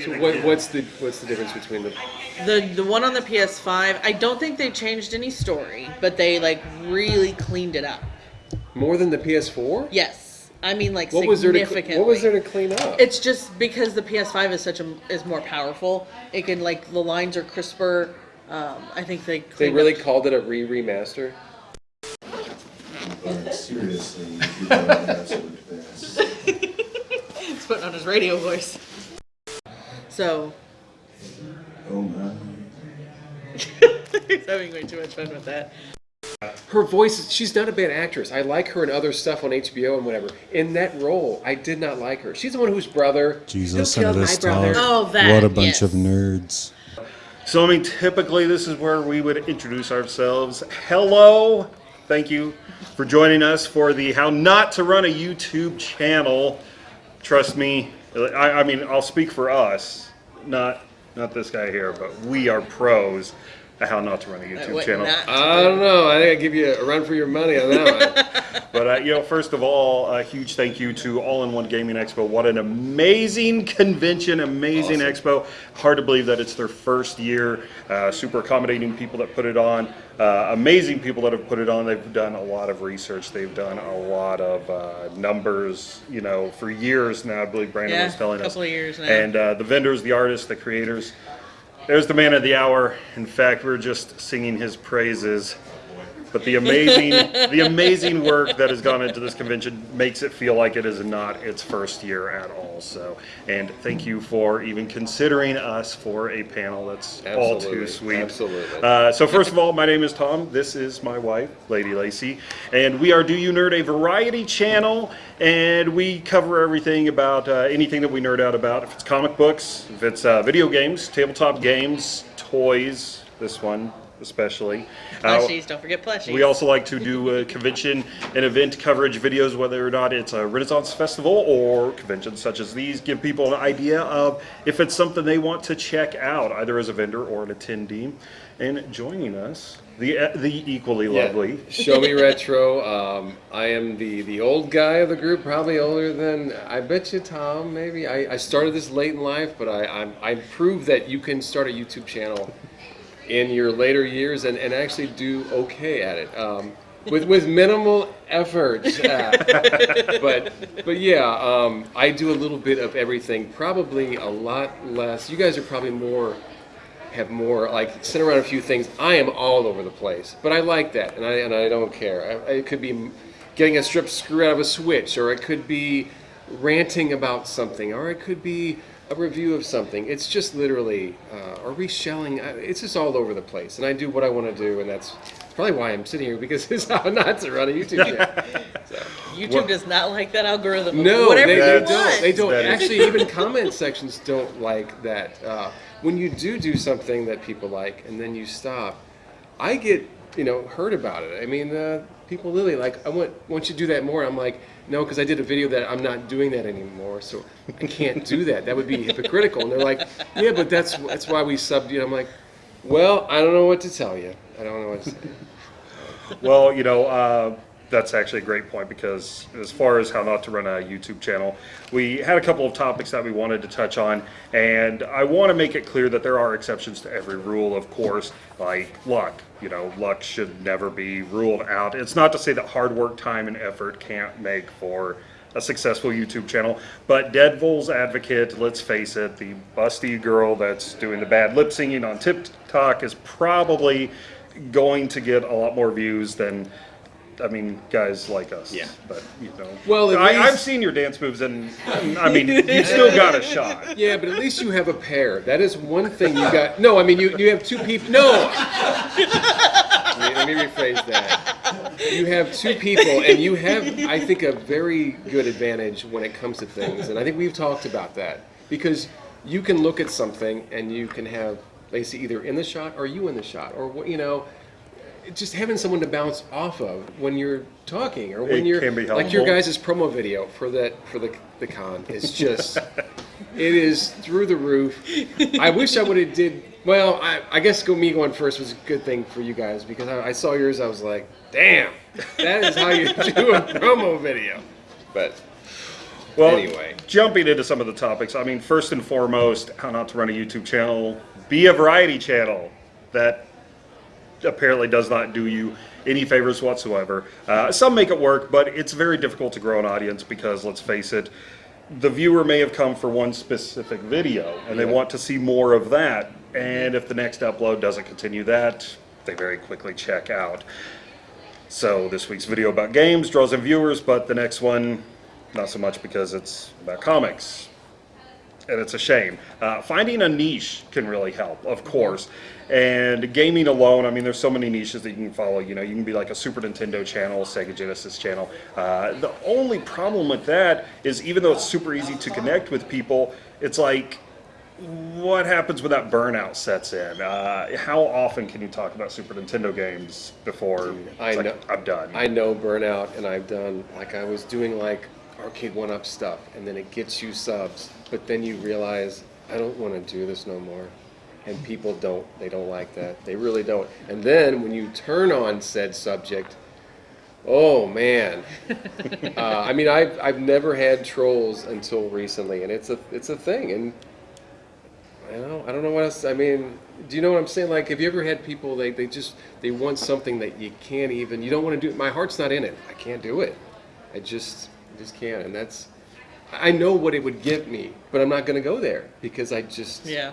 So what, what's the what's the difference between the? The the one on the PS5, I don't think they changed any story, but they like really cleaned it up. More than the PS4? Yes, I mean like What was there to cl- significantly. What was there to clean up? It's just because the PS5 is such a is more powerful. It can like the lines are crisper. Um, I think they they really up- called it a re remaster. But seriously, you do an absolute best. He's putting on his radio voice. So Oh my. he's having way too much fun with that. Her voice, she's not a bad actress. I like her in other stuff on HBO and whatever. In that role, I did not like her. She's the one whose brother. Jesus Who listen to this brother? Oh, that, What a bunch yes. of nerds. So, I mean, typically this is where we would introduce ourselves. Hello, thank you for joining us for the How Not to Run a YouTube channel. Trust me, I, I mean, I'll speak for us, not not this guy here, but we are pros How Not to Run a YouTube What channel. not to I don't know. I think I give you a run for your money on that one. But uh, you know, first of all, a huge thank you to All in One Gaming Expo. What an amazing convention, amazing expo. Hard to believe that it's their first year. Uh, super accommodating people that put it on. Uh, amazing people that have put it on. They've done a lot of research. They've done a lot of uh, numbers. You know, for years now. I believe Brandon Yeah, was telling us. couple of years now. And uh, the vendors, the artists, the creators. There's the man of the hour. In fact, we're just singing his praises. But the amazing, the amazing work that has gone into this convention makes it feel like it is not its first year at all. So, and thank you for even considering us for a panel. That's all too Absolutely, sweet. absolutely. Uh, so, first of all, my name is Tom. This is my wife, Lady Lacey, and we are Do You Nerd, a variety channel, and we cover everything about uh, anything that we nerd out about. If it's comic books, if it's uh, video games, tabletop games, toys. This one especially. Uh, Plushies, don't forget plushies. we also like to do uh, convention and event coverage videos, whether or not it's a Renaissance Festival or conventions such as these, give people an idea of if it's something they want to check out, either as a vendor or an attendee. And joining us, the uh, the equally lovely. Show me retro. Um, I am the the old guy of the group, probably older than I bet you, Tom. Maybe I, I started this late in life, but I I'm, I proved that you can start a YouTube channel in your later years and, and actually do okay at it. Um, with, with minimal effort, Uh, but but yeah, um, I do a little bit of everything. Probably a lot less. You guys are probably more have more like sit around a few things. I am all over the place, but I like that, and I and I don't care. I, it could be getting a strip screw out of a switch, or it could be ranting about something, or it could be a review of something. It's just literally, uh, or reshelling. I- It's just all over the place, and I do what I want to do, and that's probably why I'm sitting here because it's how not to run a YouTube channel. So. YouTube does not like that algorithm. No, Whatever they, you they don't. They don't. That is- Actually, even comment sections don't like that. Uh, when you do do something that people like, and then you stop, I get you know hurt about it. I mean, uh, people literally like, I want want you to do that more. I'm like, no, because I did a video that I'm not doing that anymore, so I can't do that. That would be hypocritical. And they're like, yeah, but that's that's why we subbed you. I'm like, well, I don't know what to tell you. I don't know what to say. Well, you know, uh, that's actually a great point because as far as how not to run a YouTube channel, we had a couple of topics that we wanted to touch on, and I want to make it clear that there are exceptions to every rule, of course, like luck. You know, luck should never be ruled out. It's not to say that hard work, time, and effort can't make for a successful YouTube channel, but Deadpool's advocate, let's face it, the busty girl that's doing the bad lip singing on TikTok is probably going to get a lot more views than I mean, guys like us. Yeah. But you know, Well, at I, least- I've seen your dance moves, and I mean, you still got a shot. Yeah, but at least you have a pair. That is one thing you got. No, I mean you you have two people. No. let, me, rephrase that. You have two people, and you have, I think, a very good advantage when it comes to things. And I think we've talked about that because you can look at something and you can have Lacey either in the shot or you in the shot, or what you know. Just having someone to bounce off of when you're talking, or when It you're like your guys' promo video for that for the the con is just it is through the roof. I wish I would have did well. I, I guess go me going first was a good thing for you guys because I, I saw yours. I was like, damn, that is how you do a promo video. But Well, anyway, jumping into some of the topics, I mean, first and foremost, how not to run a YouTube channel, be a variety channel. That apparently does not do you any favors whatsoever. Uh, some make it work, but it's very difficult to grow an audience because, let's face it, the viewer may have come for one specific video and they want to see more of that. And if the next upload doesn't continue that, they very quickly check out. So this week's video about games draws in viewers, but the next one, not so much because it's about comics. And it's a shame. Uh, finding a niche can really help, of course. And gaming alone, I mean, there's so many niches that you can follow. You know, you can be like a Super Nintendo channel, Sega Genesis channel. Uh, the only problem with that is even though it's super easy to connect with people, it's like, what happens when that burnout sets in? Uh, how often can you talk about Super Nintendo games before I it's like, know. I'm done? I know burnout, and I've done like I was doing like arcade one up stuff, and then it gets you subs, but then you realize I don't want to do this no more, and people don't. They don't like that. They really don't. And then when you turn on said subject, oh man. uh, I mean, I've I've never had trolls until recently, and it's a it's a thing, and. I don't know. I don't know what else. I mean, do you know what I'm saying? Like, have you ever had people they, they just they want something that you can't even you don't want to do. My heart's not in it. I can't do it. I just I just can't. And that's I know what it would get me, but I'm not going to go there because I just Yeah.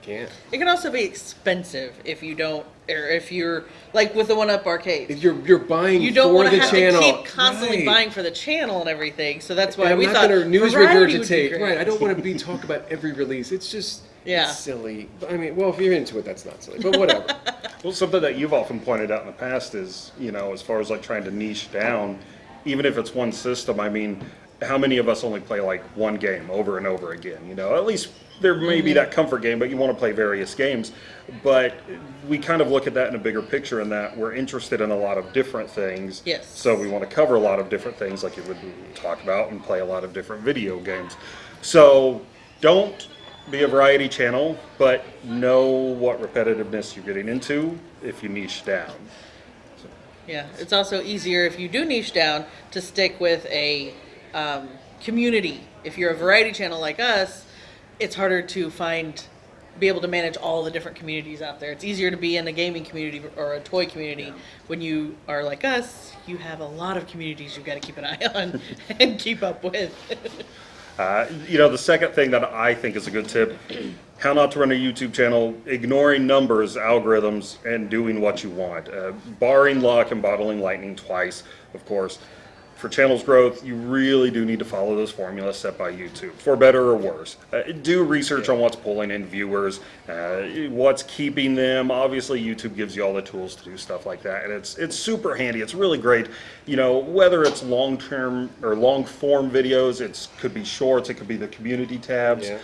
I can't. It can also be expensive if you don't, or if you're like with the one up arcade. If you're you're buying You don't for want the to have channel, to keep constantly right. buying for the channel and everything. So that's And why I'm we not thought going to news variety would be regurgitate. Right. I don't want to be talk about every release. It's just Yeah. it's silly. I mean, well, if you're into it, that's not silly. But whatever. Well, something that you've often pointed out in the past is, you know, as far as like trying to niche down, even if it's one system, I mean, how many of us only play like one game over and over again? You know, at least there may be that comfort game, but you want to play various games. But we kind of look at that in a bigger picture in that we're interested in a lot of different things. Yes. So we want to cover a lot of different things like you would talk about and play a lot of different video games. So don't be a variety channel, but know what repetitiveness you're getting into if you niche down. Yeah, it's also easier if you do niche down to stick with a um, community. If you're a variety channel like us, it's harder to find, be able to manage all the different communities out there. It's easier to be in a gaming community or a toy community. When you are like us, you have a lot of communities you've got to keep an eye on and keep up with. Uh, you know, the second thing that I think is a good tip how not to run a YouTube channel, ignoring numbers, algorithms, and doing what you want. Uh, barring luck and bottling lightning twice, of course. For channels growth, you really do need to follow those formulas set by YouTube, for better or worse. Uh, do research on what's pulling in viewers, uh, what's keeping them. Obviously, YouTube gives you all the tools to do stuff like that, and it's it's super handy. It's really great. You know, whether it's long term or long form videos, it could be shorts, it could be the community tabs Yeah.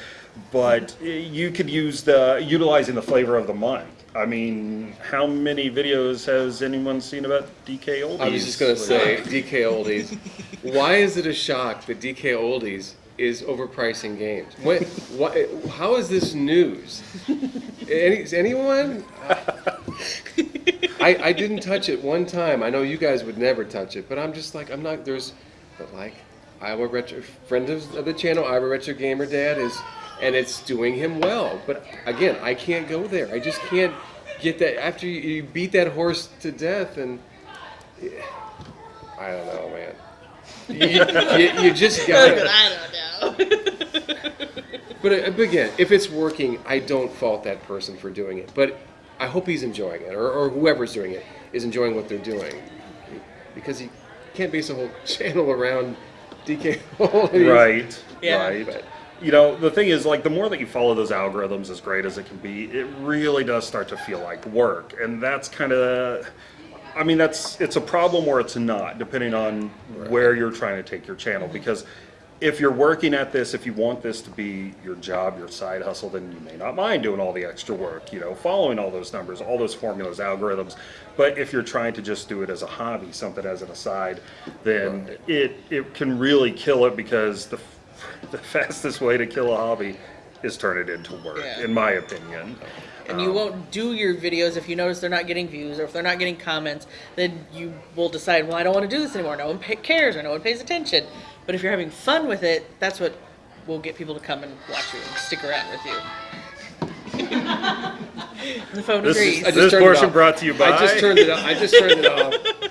but you could use the utilizing the flavor of the month. I mean, how many videos has anyone seen about DK Oldies? I was just gonna say DK Oldies. Why is it a shock that DK Oldies is overpricing games? What? What? How is this news? Any, is anyone? I I didn't touch it one time. I know you guys would never touch it, but I'm just like I'm not. There's, but like Iowa Retro friend of, of the channel, Iowa Retro Gamer Dad is, and it's doing him well. But again, I can't go there. I just can't get that after you, you beat that horse to death and. I don't know, man. You, you, you just gotta. I don't know. But uh, but again, if it's working, I don't fault that person for doing it. But I hope he's enjoying it, or, or whoever's doing it is enjoying what they're doing, because you can't base a whole channel around DK. Right, Yeah. right. But- You know, the thing is, like, the more that you follow those algorithms, as great as it can be, it really does start to feel like work, and that's kind of. I mean, that's it's a problem or it's not, depending on where you're trying to take your channel. Because if you're working at this, if you want this to be your job, your side hustle, then you may not mind doing all the extra work, you know, following all those numbers, all those formulas, algorithms. But if you're trying to just do it as a hobby, something as an aside, then it it can really kill it because the the fastest way to kill a hobby is turn it into work, Yeah. in my opinion. And you um, won't do your videos if you notice they're not getting views or if they're not getting comments. Then you will decide, well, I don't want to do this anymore. No one cares or no one pays attention. But if you're having fun with it, that's what will get people to come and watch you and stick around with you. the phone This agrees. is- I just This turned it portion brought to you by- I just turned it. off. I just turned it off.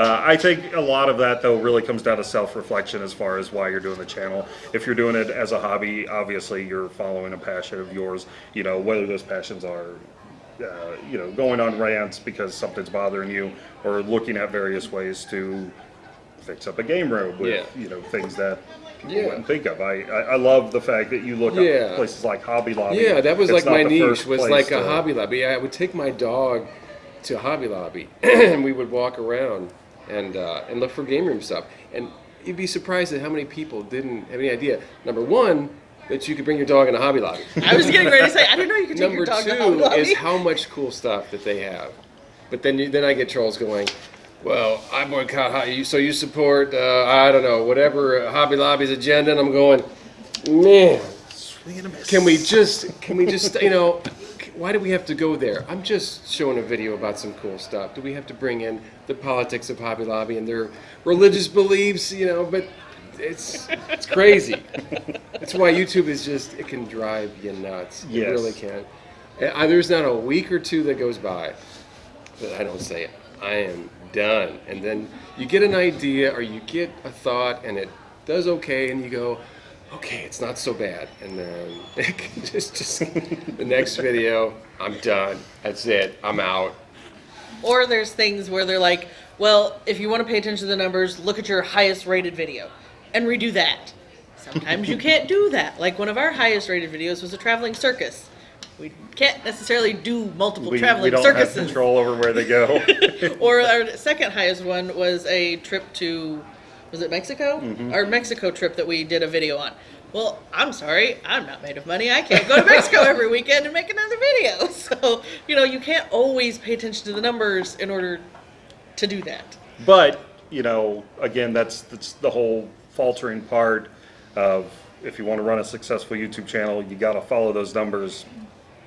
Uh, I think a lot of that though really comes down to self-reflection as far as why you're doing the channel. If you're doing it as a hobby, obviously you're following a passion of yours. You know whether those passions are, uh, you know, going on rants because something's bothering you, or looking at various ways to fix up a game room with Yeah. you know things that people Yeah. wouldn't think of. I, I I love the fact that you look Yeah. at places like Hobby Lobby. Yeah, that was It's like my niche. Was like a to- Hobby Lobby. I would take my dog to Hobby Lobby, and we would walk around and uh, and look for game room stuff. And you'd be surprised at how many people didn't have any idea. Number one, that you could bring your dog in a Hobby Lobby. I was getting ready to say, I didn't know you could take Number your dog to Hobby two Lobby. is how much cool stuff that they have. But then you, then I get trolls going, well, I boycott so you support uh, I don't know whatever Hobby Lobby's agenda, and I'm going, man. Can we just can we just you know why do we have to go there? I'm just showing a video about some cool stuff. Do we have to bring in the politics of Hobby Lobby and their religious beliefs? You know, but it's it's crazy. That's why YouTube is just it can drive you nuts. It really can. I, uh, there's not a week or two that goes by that I don't say I am done. And then you get an idea or you get a thought and it does okay, and you go, okay, it's not so bad. And then just just the next video, I'm done. That's it. I'm out. Or there's things where they're like, well, if you want to pay attention to the numbers, look at your highest rated video and redo that. Sometimes you can't do that. Like one of our highest rated videos was a traveling circus. We can't necessarily do multiple We, traveling we don't circuses. have control over where they go. Or our second highest one was a trip to, was it Mexico? Mm-hmm. Our Mexico trip that we did a video on. Well, I'm sorry, I'm not made of money. I can't go to Mexico every weekend and make another video. So, you know, you can't always pay attention to the numbers in order to do that. But, you know, again, that's, that's the whole faltering part of if you want to run a successful YouTube channel, you got to follow those numbers,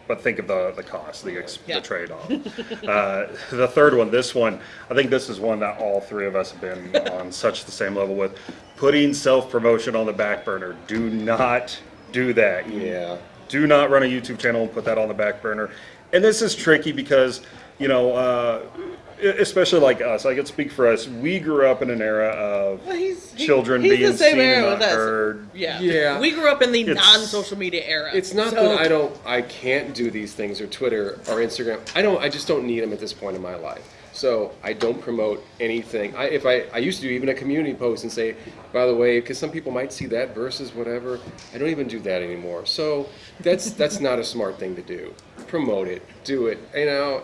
but think of the, the cost, the, ex- Yeah. the trade off. uh, the third one, this one, I think this is one that all three of us have been on such the same level with. Putting self promotion on the back burner. Do not do that. Yeah. do not run a YouTube channel and put that on the back burner. And this is tricky because, you know, uh, especially like us, I can speak for us. We grew up in an era of Well, he's he- children he's being the same seen era and with not us. heard. Yeah. Yeah. We grew up in the It's- non-social media era. It's not So- that I don't, I can't do these things or Twitter or Instagram. I don't, I just don't need them at this point in my life. So I don't promote anything. I, if I, I used to do even a community post and say, by the way, because some people might see that versus whatever. I don't even do that anymore. So that's that's not a smart thing to do. Promote it, do it, you know.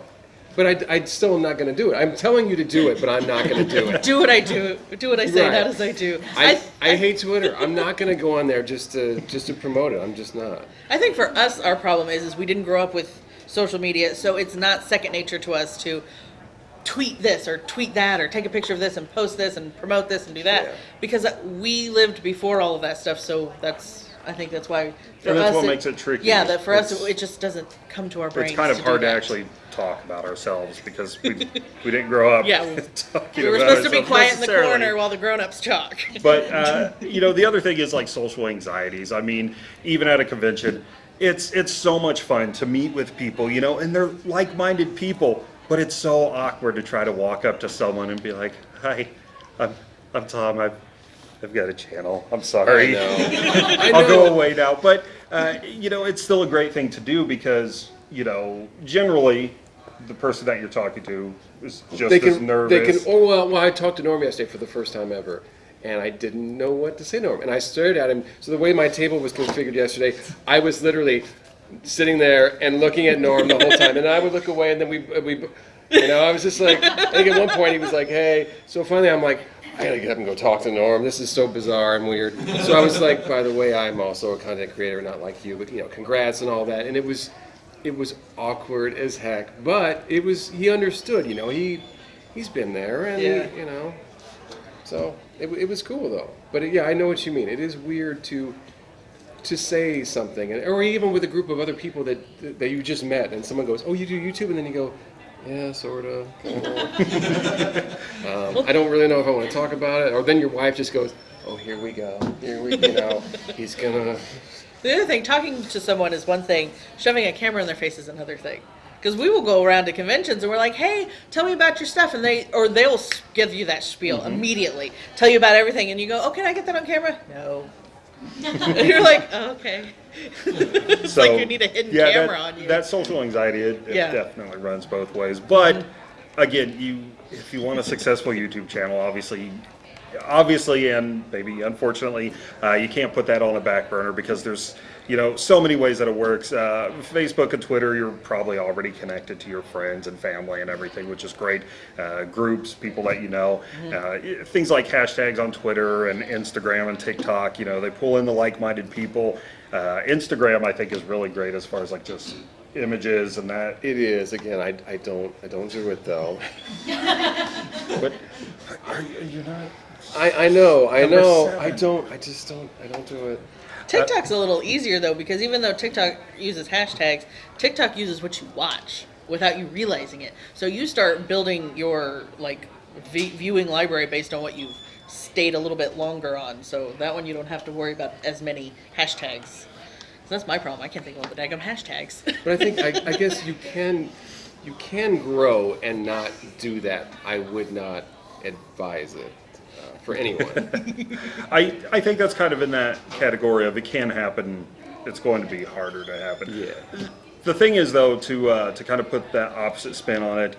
But I, I still am not going to do it. I'm telling you to do it, but I'm not going to do it. Do what I do. Do what I say, Right. not as I do. I, I hate Twitter. I'm not going to go on there just to just to promote it. I'm just not. I think for us, our problem is is we didn't grow up with social media, so it's not second nature to us to tweet this or tweet that or take a picture of this and post this and promote this and do that Yeah. because we lived before all of that stuff. So that's I think that's why for And that's us what makes it tricky. Yeah, that for us It's- it just doesn't come to our brains. It's kind of hard to that. actually talk about ourselves because we, we didn't grow up Yeah, we- talking We were about supposed to be ourselves quiet in the necessarily. corner while the grown-ups talk. But uh, you know, the other thing is like social anxieties. I mean, even at a convention, it's it's so much fun to meet with people, you know, and they're like-minded people. But it's so awkward to try to walk up to someone and be like, "Hi, I'm I'm Tom. I've I've got a channel. I'm sorry. I know. I I'll go away now." But uh, you know, it's still a great thing to do because you know, generally, the person that you're talking to is just they as nervous. They can. Oh well, well, I talked to Norm yesterday for the first time ever, and I didn't know what to say to him. And I stared at him. So the way my table was configured yesterday, I was literally sitting there and looking at Norm the whole time, and I would look away, and then we we, you know, I was just like, I think at one point he was like, "Hey," so finally I'm like. I gotta get up and go talk to Norm. This is so bizarre and weird. So I was like, by the way, I'm also a content creator, not like you, but you know, congrats and all that. And it was, it was awkward as heck, but it was he understood. You know, he he's been there, and Yeah. he, you know, so it, it was cool though. But yeah, I know what you mean. It is weird to to say something, and, or even with a group of other people that that you just met, and someone goes, "Oh, you do YouTube," and then you go. Yeah, sort of. um, I don't really know if I want to talk about it. Or then your wife just goes, oh, here we go. Here we, you know, he's gonna. The other thing, talking to someone is one thing. Shoving a camera in their face is another thing. Because we will go around to conventions and we're like, "Hey, tell me about your stuff," and they or they'll give you that spiel immediately, tell you about everything, and you go, "Oh, can I get that on camera?" No. You're like, oh, "Okay." it's So, like you need a hidden yeah, camera that, on you. That social anxiety, it, it Yeah. Definitely runs both ways. But again, you if you want a successful YouTube channel, obviously, obviously, and maybe unfortunately, uh, you can't put that on a back burner because there's you know so many ways that it works. Uh, Facebook and Twitter, you're probably already connected to your friends and family and everything, which is great. Uh, groups, people that you know, Mm-hmm. uh, things like hashtags on Twitter and Instagram and TikTok. You know, they pull in the like-minded people. Uh, Instagram, I think, is really great as far as like just images and that. It is again. I, I don't I don't do it though. But are you, you're not? I, I know I know seven. I don't I just don't I don't do it. TikTok's a little easier though because even though TikTok uses hashtags, TikTok uses what you watch without you realizing it. So you start building your like viewing library based on what you've stayed a little bit longer on. So that one you don't have to worry about as many hashtags. So that's my problem. I can't think of all the daggum hashtags. But I think I, I guess you can you can grow and not do that. I would not advise it for anyone. I I think that's kind of in that category of it can happen. It's going to be harder to happen. yeah. The thing is, though, to uh, to kind of put that opposite spin on it,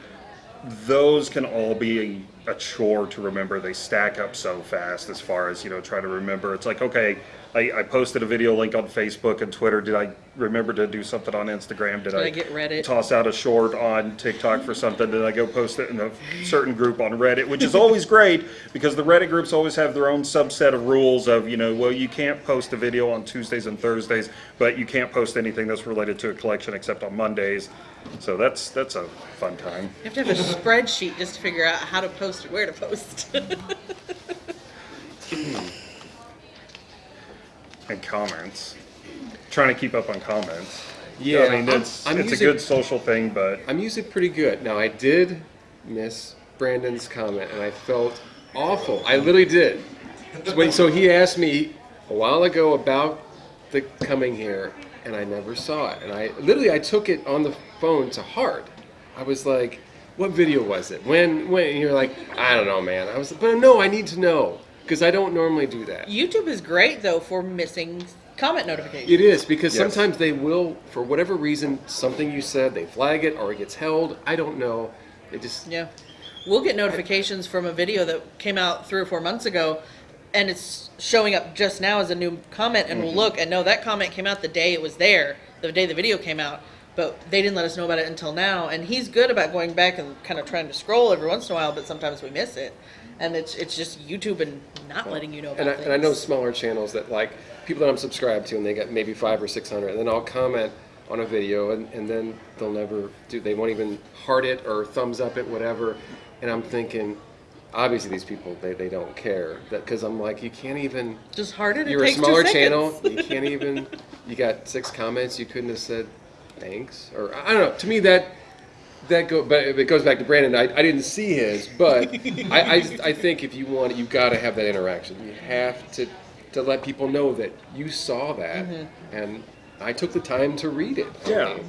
those can all be a, a chore to remember. They stack up so fast as far as you know, try to remember. It's like okay, I, I posted a video link on Facebook and Twitter. Did I remember to do something on Instagram? Did, Did I get Reddit? Toss out a short on TikTok for something. Did I go post it in a certain group on Reddit, which is always great because the Reddit groups always have their own subset of rules of you know, well, you can't post a video on Tuesdays and Thursdays, but you can't post anything that's related to a collection except on Mondays. So that's that's a fun time. You have to have a spreadsheet just to figure out how to post and where to post. Hmm. And comments, trying to keep up on comments. Yeah, I mean I'm- it's I'm it's a good social thing, but I'm usually pretty good. Now I did miss Brandon's comment, and I felt awful. I literally did. So, when, so he asked me a while ago about the coming here, and I never saw it. And I literally I took it on the phone to heart. I was like, "What video was it? When? When?" And you're like, "I don't know, man." I was, but no, I need to know because I don't normally do that. YouTube is great though for missing comment notifications. It is because Yes. sometimes they will, for whatever reason, something you said, they flag it or it gets held. I don't know. They just Yeah. We'll get notifications from a video that came out three or four months ago and it's showing up just now as a new comment and we'll mm-hmm. look and no, that comment came out the day it was there, the day the video came out. But they didn't let us know about it until now. And he's good about going back and kind of trying to scroll every once in a while, but sometimes we miss it. And it's it's just YouTube and not letting you know about and I, things. and I know smaller channels that like people that I'm subscribed to, and they get maybe five or six hundred, and then I'll comment on a video, and, and then they'll never do. They won't even heart it or thumbs up it, whatever. And I'm thinking, obviously these people they, they don't care that because I'm like you can't even. just heart it. You're a smaller channel. You can't even. You got six comments. You couldn't have said thanks or I don't know. To me that that go, but it goes back to Brandon. I, I didn't see his, but I, I I think if you want it, you've got to have that interaction. You have to to let people know that you saw that, Mm-hmm. and I took the time to read it. I Yeah. mean,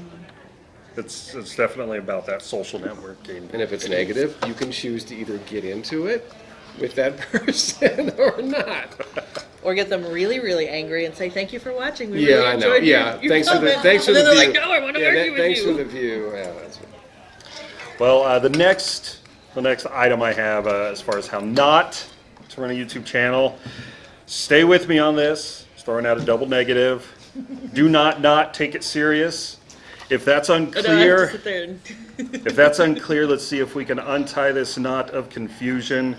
it's it's definitely about that social networking. And if it's negative, you can choose to either get into it with that person or not. Or get them really, really angry and say, "Thank you for watching. We Yeah, really I know. your- Yeah, your thanks for the thanks for and the then view. they're like, "No, I want to yeah, argue that- with thanks you." for the view. Yeah, that's Well, uh, the next the next item I have uh, as far as how not to run a YouTube channel, stay with me on this. Throwing out a double negative. Do not not take it serious. If that's I know, I have to unclear, there and- if that's unclear, let's see if we can untie this knot of confusion.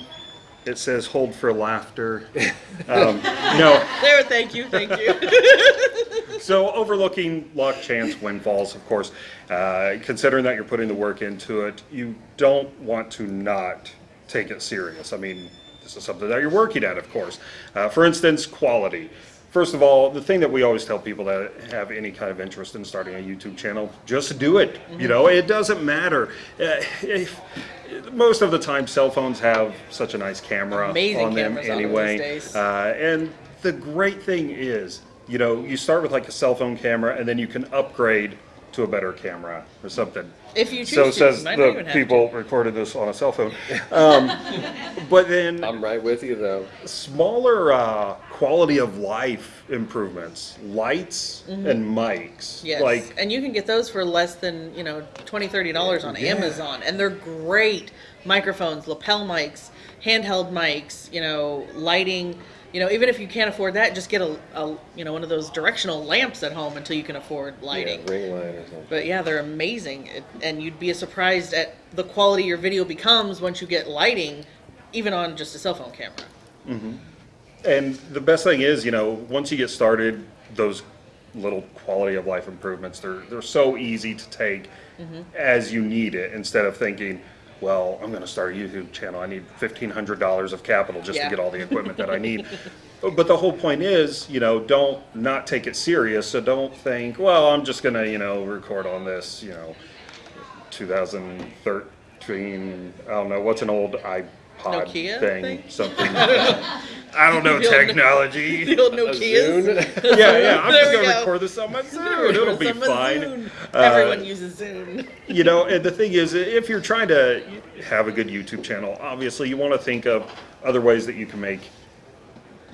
It says hold for laughter. Um, no, there, thank you, thank you. So overlooking luck, chance, windfalls, of course, uh, considering that you're putting the work into it, you don't want to not take it serious. I mean, this is something that you're working at, of course. Uh, for instance, quality. First of all, the thing that we always tell people that have any kind of interest in starting a YouTube channel, just do it. You know, it doesn't matter. Uh, if- most of the time, cell phones have such a nice camera Amazing on them on anyway. Uh, and the great thing is, you know, you start with like a cell phone camera, and then you can upgrade to a better camera or something. If you choose So to, says you might not even the have people recorded this on a cell phone. Um, but then I'm right with you though. smaller uh, quality of life improvements, lights and mics. Yes, Like and you can get those for less than you know 20 30 dollars on Yeah. Amazon, and they're great microphones, lapel mics, handheld mics. You know, lighting. You know, even if you can't afford that, just get a, a you know one of those directional lamps at home until you can afford lighting. Yeah, ring light or something. But yeah, they're amazing, It- and you'd be surprised at the quality your video becomes once you get lighting, even on just a cell phone camera. Mm-hmm. And the best thing is, you know, once you get started, those little quality of life improvements, they're, they're so easy to take mm-hmm. as you need it instead of thinking, well, I'm going to start a YouTube channel. I need $1,500 of capital just Yeah. to get all the equipment that I need. But the whole point is, you know, don't not take it serious. So don't think, well, I'm just going to, you know, record on this, you know, 2013, I don't know, what's an old iPod Nokia thing? thing? Something. I don't know The technology. The old A Nokias. Yeah, yeah. I'm just gonna go. record this on my Zoom. It'll be fine. Zune. Uh, Everyone uses Zoom. You know, and the thing is, if you're trying to have a good YouTube channel, obviously you want to think of other ways that you can make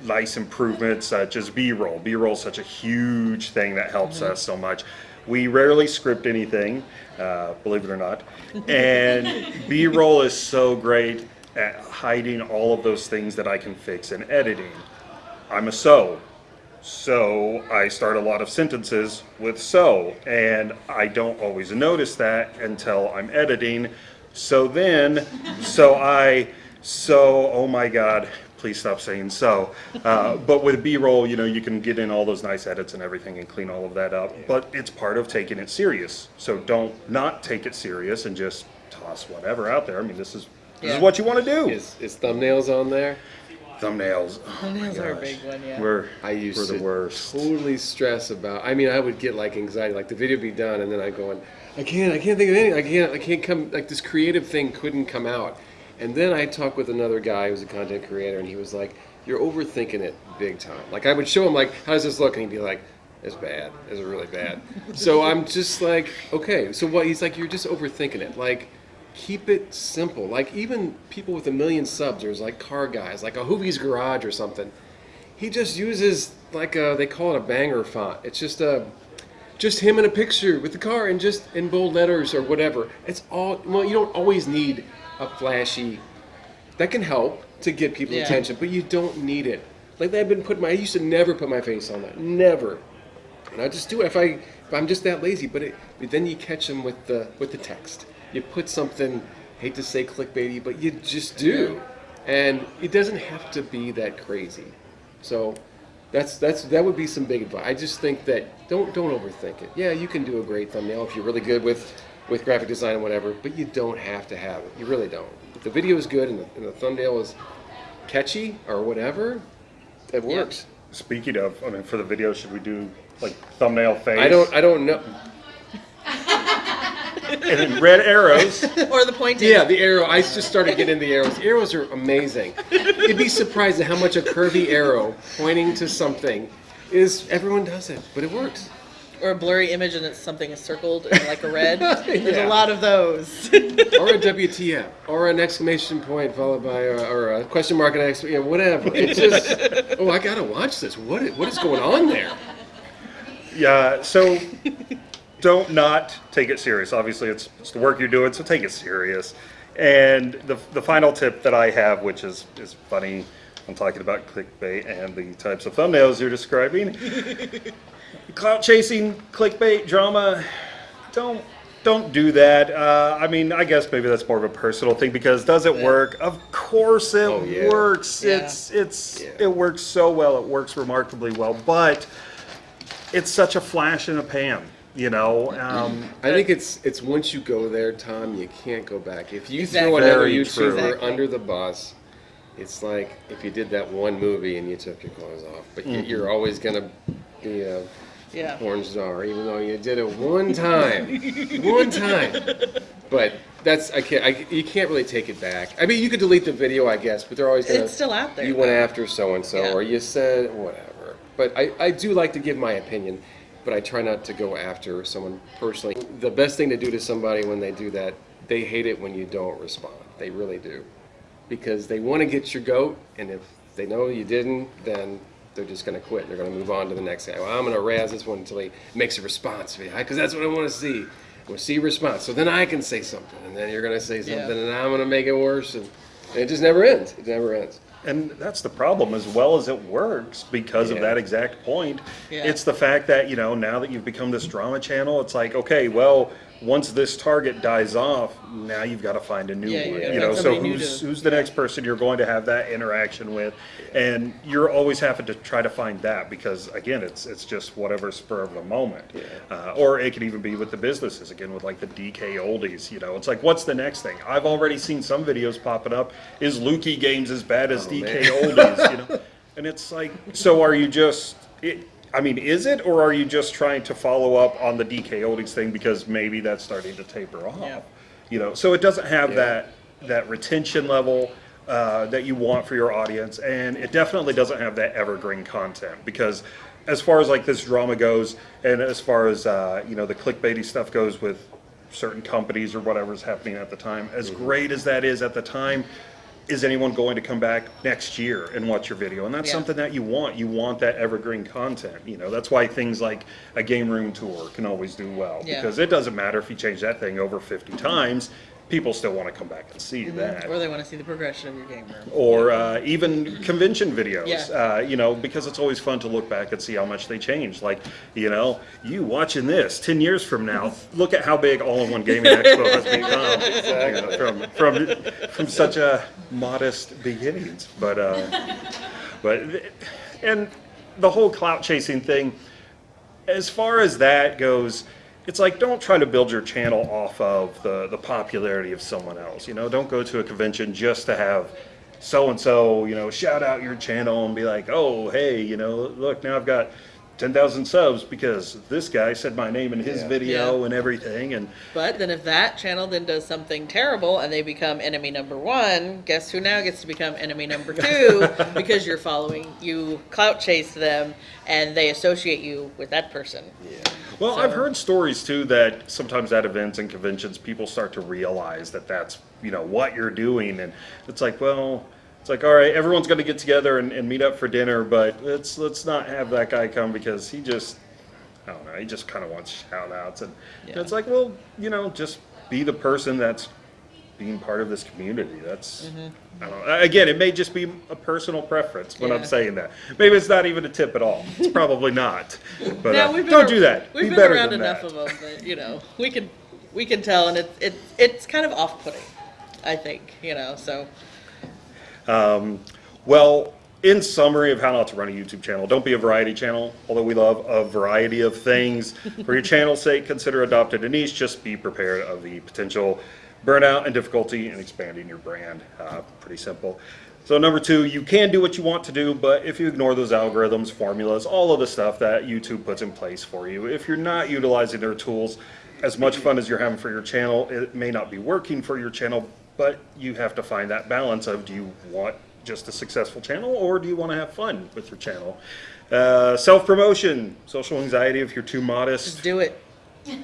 nice improvements, such as B-roll. B-roll is such a huge thing that helps us so much. We rarely script anything, uh, believe it or not, and B-roll is so great at hiding all of those things that I can fix in editing. I'm a so. So I start a lot of sentences with so, and I don't always notice that until I'm editing. So then, so I, so, oh my God, please stop saying so. Uh, but with B roll, you know, you can get in all those nice edits and everything and clean all of that up. But it's part of taking it serious. So don't not take it serious and just toss whatever out there. I mean, this is, this Yeah. is what you want to do. Is, is thumbnails on there? Thumbnails. Oh Thumbnails are a big one, yeah. We're, I used we're to the worst. totally stress about. I mean, I would get like anxiety, like the video would be done, and then I go, and I can't, I can't think of anything. I can't, I can't come. Like this creative thing couldn't come out. And then I talked with another guy who's a content creator, and he was like, "You're overthinking it big time." Like I would show him like, "How does this look?" And he'd be like, "It's bad. It's really bad." so I'm just like, okay. So what? He's like, "You're just overthinking it." Like. Keep it simple. Like even people with a million subs, there's like car guys, like a Hoovie's Garage or something he just uses like a they call it a banger font. It's just a just him in a picture with the car and just in bold letters or whatever. It's all well you don't always need a flashy that can help to get people's Yeah. attention but you don't need it. Like i've been putting my i used to never put my face on that never. And i just do it if i if i'm just that lazy but, it, but then you catch them with the with the text you put something hate to say clickbaity but you just do and it doesn't have to be that crazy so that's that's that would be some big advice. I just think that don't don't overthink it. Yeah, you can do a great thumbnail if you're really good with with graphic design and whatever, but you don't have to have it. You really don't. If the video is good and the, and the thumbnail is catchy or whatever, it Yeah. works. Speaking of, I mean, for the video, should we do like thumbnail face? I don't I don't know. And then red arrows. or the pointing. Yeah, the arrow. I just started getting the arrows. Arrows are amazing. You'd be surprised at how much a curvy arrow pointing to something is. Everyone does it, but it works. Or a blurry image and it's something is circled in like a red. There's a lot of those. or a WTF, or an exclamation point followed by, a, or a question mark and ex, you know, whatever. It's just, oh, I gotta watch this. What, i- what is going on there? Yeah, so don't not take it serious. Obviously, it's, it's the work you're doing, so take it serious. And the, the final tip that I have, which is, is funny, I'm talking about clickbait and the types of thumbnails you're describing. Clout chasing, clickbait, drama, don't don't do that. Uh, I mean, I guess maybe that's more of a personal thing because does it work? Of course it Oh, yeah. works. Yeah. It's it's Yeah. it works so well. It works remarkably well, but it's such a flash in a pan, you know. Um, I think it's it's once you go there, Tom, you can't go back. If you Exactly. throw another Very YouTuber. Exactly. under the bus, it's like if you did that one movie and you took your clothes off, but you, Mm-hmm. you're always gonna be a Yeah. porn star, even though you did it one time, one time. But that's I can't. I, you can't really take it back. I mean, you could delete the video, I guess, but they're always gonna. It's still out there, You went after so and so, Yeah. or you said whatever. But I, I do like to give my opinion, but I try not to go after someone personally. The best thing to do to somebody when they do that, they hate it when you don't respond. They really do, because they want to get your goat, and if they know you didn't, then they're just going to quit. They're going to move on to the next guy. Well, I'm going to razz this one until he makes a response because that's what I want to see. I want to see a response. So then I can say something, and then you're going to say something, Yeah. and I'm going to make it worse, and, and it just never ends. It never ends. And that's the problem, as well as it works because of Yeah. that exact point. Yeah. It's the fact that, you know, now that you've become this drama channel, it's like, okay, well, once this target dies off, now you've got to find a new Yeah, you one. gotta You know, so who's to- who's the next person you're going to have that interaction with? And you're always having to try to find that because again, it's it's just whatever spur of the moment. Uh, or it could even be with the businesses again with like the DK oldies. You know, it's like what's the next thing? I've already seen some videos popping up. Is Lukie Games as bad as DK man. oldies? You know, and it's like, so are you just? It, I mean, is it, or are you just trying to follow up on the DK oldies thing because maybe that's starting to taper off? Yeah. You know, so it doesn't have Yeah. that that retention level uh, that you want for your audience, and it definitely doesn't have that evergreen content because. As far as like this drama goes, and as far as uh, you know the clickbaity stuff goes with certain companies or whatever's happening at the time, as Mm-hmm. great as that is at the time, is anyone going to come back next year and watch your video? And that's Yeah. something that you want. You want that evergreen content. You know, that's why things like a game room tour can always do well Yeah. because it doesn't matter if you change that thing over 50 times, people still want to come back and see that. Or they want to see the progression of your game room. Or uh, even convention videos, Yeah. uh, you know, because it's always fun to look back and see how much they changed. Like, you know, you watching this 10 years from now, look at how big All in One Gaming Expo has become you know, from, from, from such a modest beginnings. But, uh, but, and the whole clout chasing thing, as far as that goes, it's like don't try to build your channel off of the, the popularity of someone else. You know, don't go to a convention just to have so and so, you know, shout out your channel and be like, oh, hey, you know, look, now I've got 10,000 subs because this guy said my name in his Yeah. video Yeah. and everything. And But then if that channel then does something terrible and they become enemy number one, guess who now gets to become enemy number two because you're following, you clout chase them and they associate you with that person. Yeah. Well, So- I've heard stories too that sometimes at events and conventions, people start to realize that that's you know what you're doing, and it's like, well, it's like, all right, everyone's going to get together and, and meet up for dinner, but let's let's not have that guy come because he just, I don't know, he just kind of wants shout outs, and Yeah. it's like, well, you know, just be the person that's being part of this community. That's, I don't know. Again, it may just be a personal preference when I'm saying that. Maybe it's not even a tip at all. It's probably not. But Now, uh, we've been don't ar- do that. We've be been around enough that. of them that you know we can we can tell, and it's it, it's kind of off putting. I think you know so. Well, in summary of how not to run a YouTube channel, don't be a variety channel, although we love a variety of things. For your channel's sake, consider adopting a niche. Just be prepared of the potential burnout and difficulty in expanding your brand. Uh, pretty simple. So number two, you can do what you want to do, but if you ignore those algorithms, formulas, all of the stuff that YouTube puts in place for you, if you're not utilizing their tools, as much fun as you're having for your channel, it may not be working for your channel, but you have to find that balance of do you want just a successful channel or do you want to have fun with your channel? Uh, Self promotion, social anxiety if you're too modest. Just do it.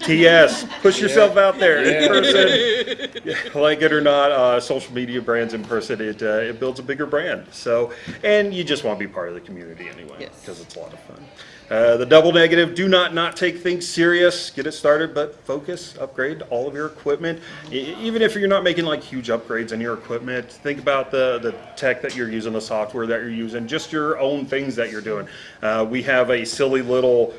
TS, push yourself out there in person. Yeah, like it or not, uh, social media brands in person, it, uh, it builds a bigger brand. So, and you just want to be part of the community anyway, Yes. because it's a lot of fun. Uh, the double negative, do not not take things serious. Get it started, but focus, upgrade all of your equipment. Even if you're not making like huge upgrades in your equipment, think about the, the tech that you're using, the software that you're using, just your own things that you're doing. Uh, we have a silly little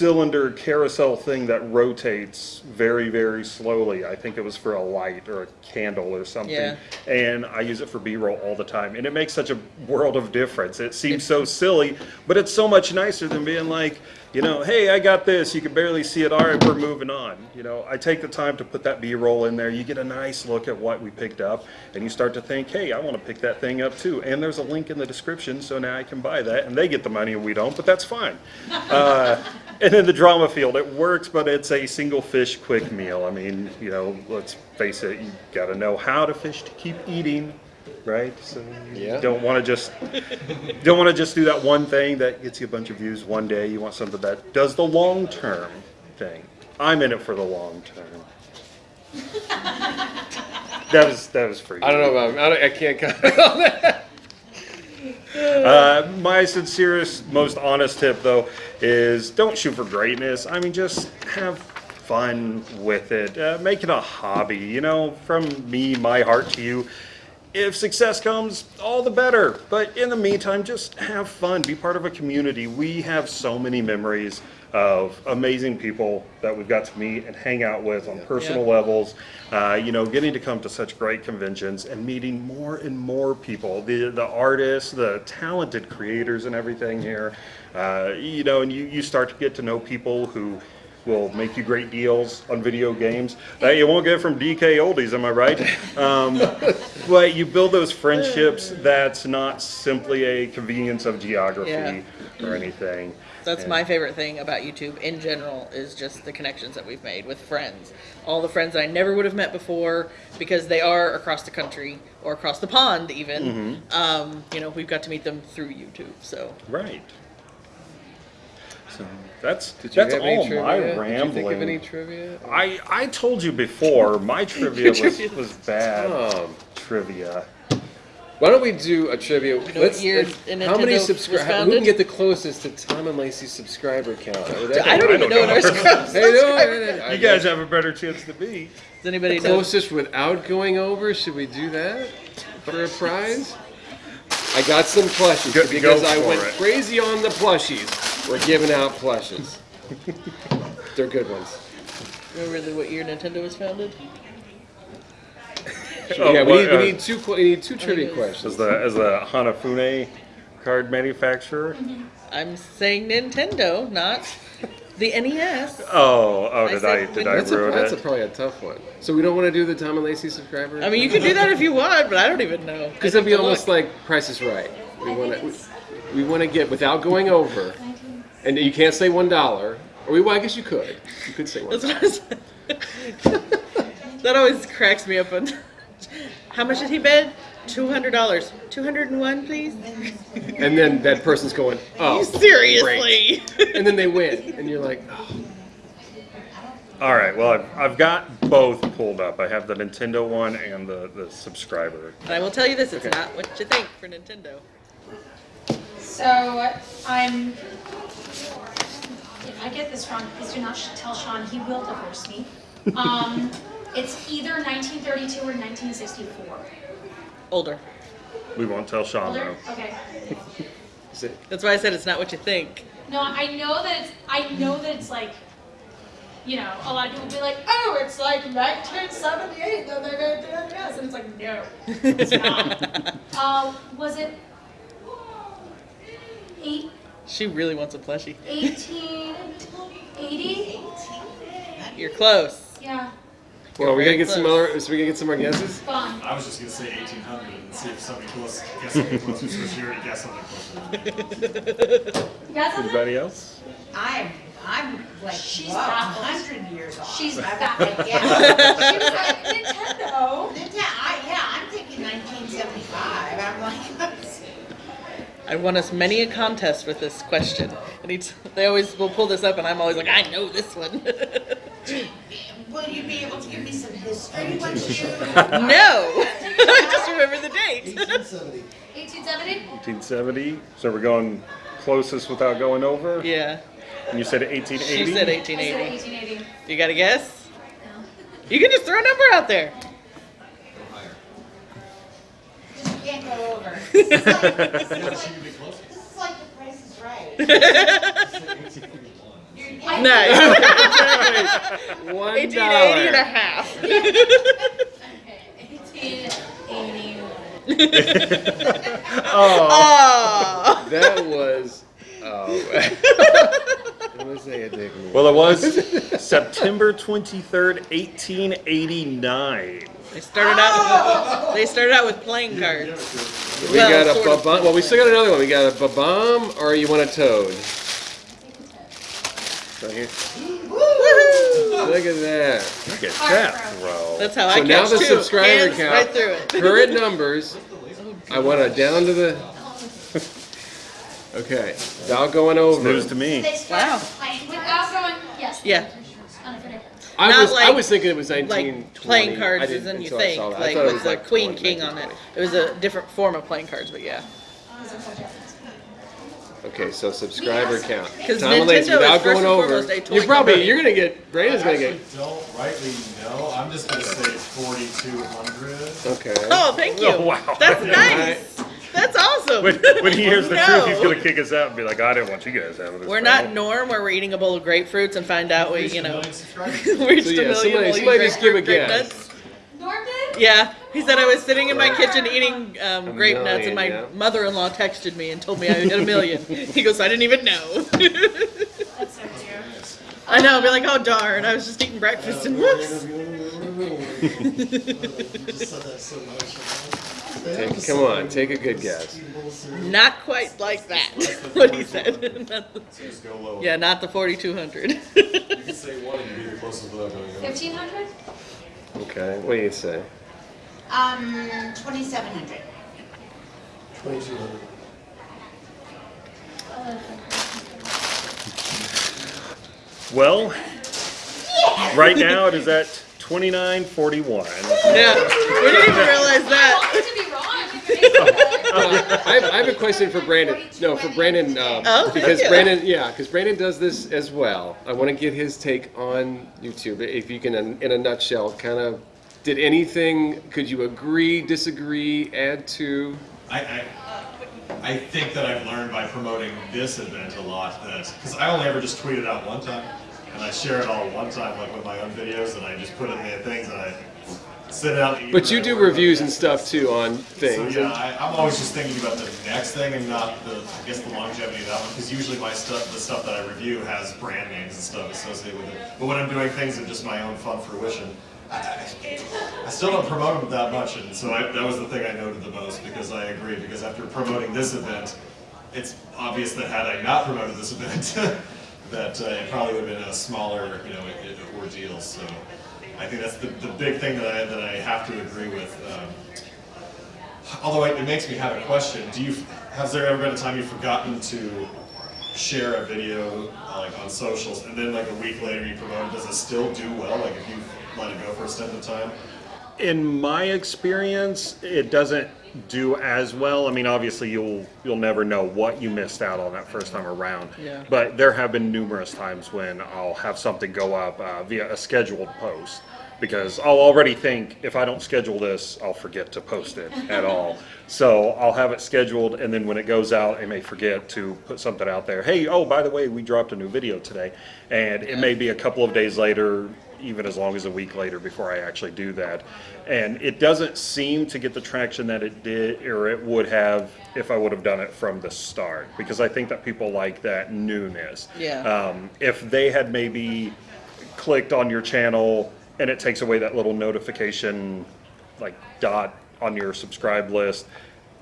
cylinder carousel thing that rotates very very slowly. I think it was for a light or a candle or something. Yeah. and i use it for b-roll all the time. And it makes such a world of difference. It seems so silly but it's so much nicer than being like you know, hey, I got this. You can barely see it. All right, we're moving on. You know, I take the time to put that B-roll in there. You get a nice look at what we picked up, and you start to think, hey, I want to pick that thing up too. And there's a link in the description, so now I can buy that, and they get the money and we don't, but that's fine. Uh, and in the drama field, it works, but it's a single fish quick meal. I mean, you know, let's face it, you got to know how to fish to keep eating, right? So you Yeah. don't want to just don't want to just do that one thing that gets you a bunch of views one day. You want something that does the long term thing. I'm in it for the long term. that was that was for you. I don't know about. I, don't, I can't comment on that. Uh, my sincerest, most honest tip, though, is don't shoot for greatness. I mean, just have fun with it. Uh, make it a hobby. You know, from me, my heart to you. If success comes, all the better. But in the meantime, just have fun. Be part of a community. We have so many memories of amazing people that we've got to meet and hang out with on personal Yeah. levels. Uh, you know, getting to come to such great conventions and meeting more and more people, the the artists, the talented creators, and everything here. Uh, you know, and you you start to get to know people who will make you great deals on video games that you won't get from DK Oldies, am I right? Um, but you build those friendships that's not simply a convenience of geography Yeah. or anything. That's And- my favorite thing about YouTube in general is just the connections that we've made with friends. All the friends I never would have met before because they are across the country or across the pond even. Mm-hmm. Um, you know, we've got to meet them through YouTube. So Right. So that's Did you that's have all any trivia? Did you rambling. think of any trivia? I I told you before my trivia was, trivia was bad Um, trivia. Why don't we do a trivia? know what year let's- how many was subscribers? Who founded? can get the closest to Tom and Lacey's subscriber count? I don't even know what our subscribers Hey, no, I- I- I- You guys have a better chance than me. Does anybody know? closest without going over. Should we do that for a prize? I got some plushies Go- because go I for went it. crazy on the plushies. We're giving out plushes. They're good ones. Remember the, what year Nintendo was founded? Oh, yeah, we what, need, we uh, need two. We need two trivia questions. As the as the Hanafuda card manufacturer. I'm saying Nintendo, not the NES. Oh, oh, did said I did I That's, a, ruin that's a, probably a tough one. So we don't want to do the Tom and Lacey subscriber. I mean, you can do that if you want, but I don't even know. because it'd be almost look. like Price is Right. We want to. We, we want to get without going over, and you can't say one dollar. Or we, well, I guess you could. You could say one. That's what I said. that always cracks me up. On how much did he bid? Two hundred dollars. Two hundred and one, please. And then that person's going, oh, Seriously. and then they win, and you're like, oh. All right. Well, I've, I've got both pulled up. I have the Nintendo one and the the subscriber. and I will tell you this: it's Okay. not what you think for Nintendo. So I'm. If I get this wrong, please do not tell Sean. He will divorce me. Um, it's either 1932 or 1964. Older. We won't tell Sean Older. though. Okay. Is it- That's why I said it's not what you think. No, I know that it's. I know that it's like. You know, a lot of people be like, "Oh, it's like 1978 that they're gonna do this," and it's like, no, it's not. uh, was it eight, She really wants a plushie. 1880? You're close. Yeah, Well, we very gotta get some close. So we gotta get some more guesses. fun. I was just gonna say 1800 and see if somebody close guess something closer. So she already guessed something closer. You got? Anybody else? I'm, I'm like, She's whoa, baffled. hundred years old. She's I'm baffled. like, yeah. She was like, Nintendo. Nintendo, I, yeah, I'm thinking nineteen seventy-five, I'm like, I won us many a contest with this question, and each, they always will pull this up, and I'm always like, I know this one. will you be able to give me some history once you? no, just remember the date. 1870? 1870. So we're going closest without going over. yeah, And you said she 1880. said I said 1880. You got a guess? No. You can just throw a number out there. Can't go over. This is like, this is like, this is like the price is right. You're- I- One 1880 and a half. Okay, 1881. Oh, Oh. That was. Oh. I'm gonna say a dick move. Well, it was September 23rd, 1889. They started out. Oh. They started out with playing cards. we well, got a sort of. ba-bomb. Well, we still got another one. We got a ba-bomb, or you want a toad? Right here. Look at that. Look at that throw. That's how So I now catch the two. subscriber Hands count. right through it. Current numbers. I want it down to the. Okay, without going over. News to They me. start Wow. playing Without going, yes. Yeah. Unofficial. I Not was I like- was thinking it was Like 1920. playing I cards didn't- is than you until I think, saw that. I like thought it with was the like queen 20, king on it. 1920. It was a different form of playing cards, but yeah. Okay, so subscriber count. 'Cause Tom Lacey, Nintendo is without first going and over, foremost a toy you're probably company. you're gonna get Brandon's I gonna actually get. don't rightly know. I'm just gonna say 4,200. Okay. Oh, thank you. Oh, wow. That's nice. That's awesome. When, when he hears the No. truth, he's going to kick us out and be like, I didn't want you guys having this. We're not problem." Norm where we're eating a bowl of grapefruits and find out we, you know, we reached So, a yeah, million. somebody- while eating somebody just give a grape guess. nuts. Norm? Yeah, he said I was sitting in my kitchen eating um, A grape nuts, and my yeah. mother-in-law texted me and told me I had a million. he goes, I didn't even know. That's so cute. I know. I'll be like, oh darn, I was just eating breakfast and whoops. Take, come on, take a good guess. Not quite like that. what he said. Not the- Just go low. yeah, not the 4,200. You can say one and be the closest without going over. Fifteen hundred? Okay, what do you say? Um, twenty-seven hundred. Twenty-two hundred. Well, right now it is at 2941. yeah, we didn't even realize I that. wanted to be wrong. I think it is. Uh, I, have, I have a question for Brandon. No, for Brandon, um, Oh, because. Brandon, yeah, because Brandon does this as well. I want to get his take on YouTube. If you can, in in a nutshell, kind of, did anything? Could you agree, disagree, add to? I, I, I think that I've learned by promoting this event a lot that, because I only ever just tweeted out one time, and I share it all one time, like with my own videos, and I just put in the things and I send it out. But you do reviews and stuff too on things. So yeah, I, I'm always just thinking about the next thing and not the, I guess the longevity of that one, because usually my stuff, the stuff that I review has brand names and stuff associated with it. But when I'm doing things of just my own fun fruition, I, I, I still don't promote them that much, and so I, that was the thing I noted the most, because I agree, because after promoting this event, it's obvious that had I not promoted this event, that uh, it probably would have been a smaller, you know, ordeal, so I think that's the, the big thing that I, that I have to agree with. Um, Although it, makes me have a question. Do you has there ever been a time you've forgotten to share a video like on socials and then like a week later you promote it? Does it still do well? Like if you let it go for a stint of time? In my experience, it doesn't do as well. I mean, obviously, you'll you'll never know what you missed out on that first time around. Yeah. But there have been numerous times when I'll have something go up uh, via a scheduled post because I'll already think if I don't schedule this, I'll forget to post it at all. So I'll have it scheduled, and then when it goes out, I may forget to put something out there. Hey, oh, by the way, we dropped a new video today, and it may be a couple of days later even as long as a week later before I actually do that. And it doesn't seem to get the traction that it did or it would have if I would have done it from the start because I think that people like that newness. Yeah. Um, if they had maybe clicked on your channel and it takes away that little notification like dot on your subscribe list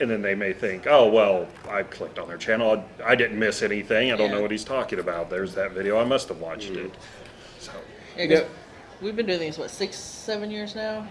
and then they may think, oh, well, I clicked on their channel. I, didn't miss anything. I don't Yeah. know what he's talking about. There's that video. I must have watched it. So, Yeah, 'cause we've been doing these what six, seven years now.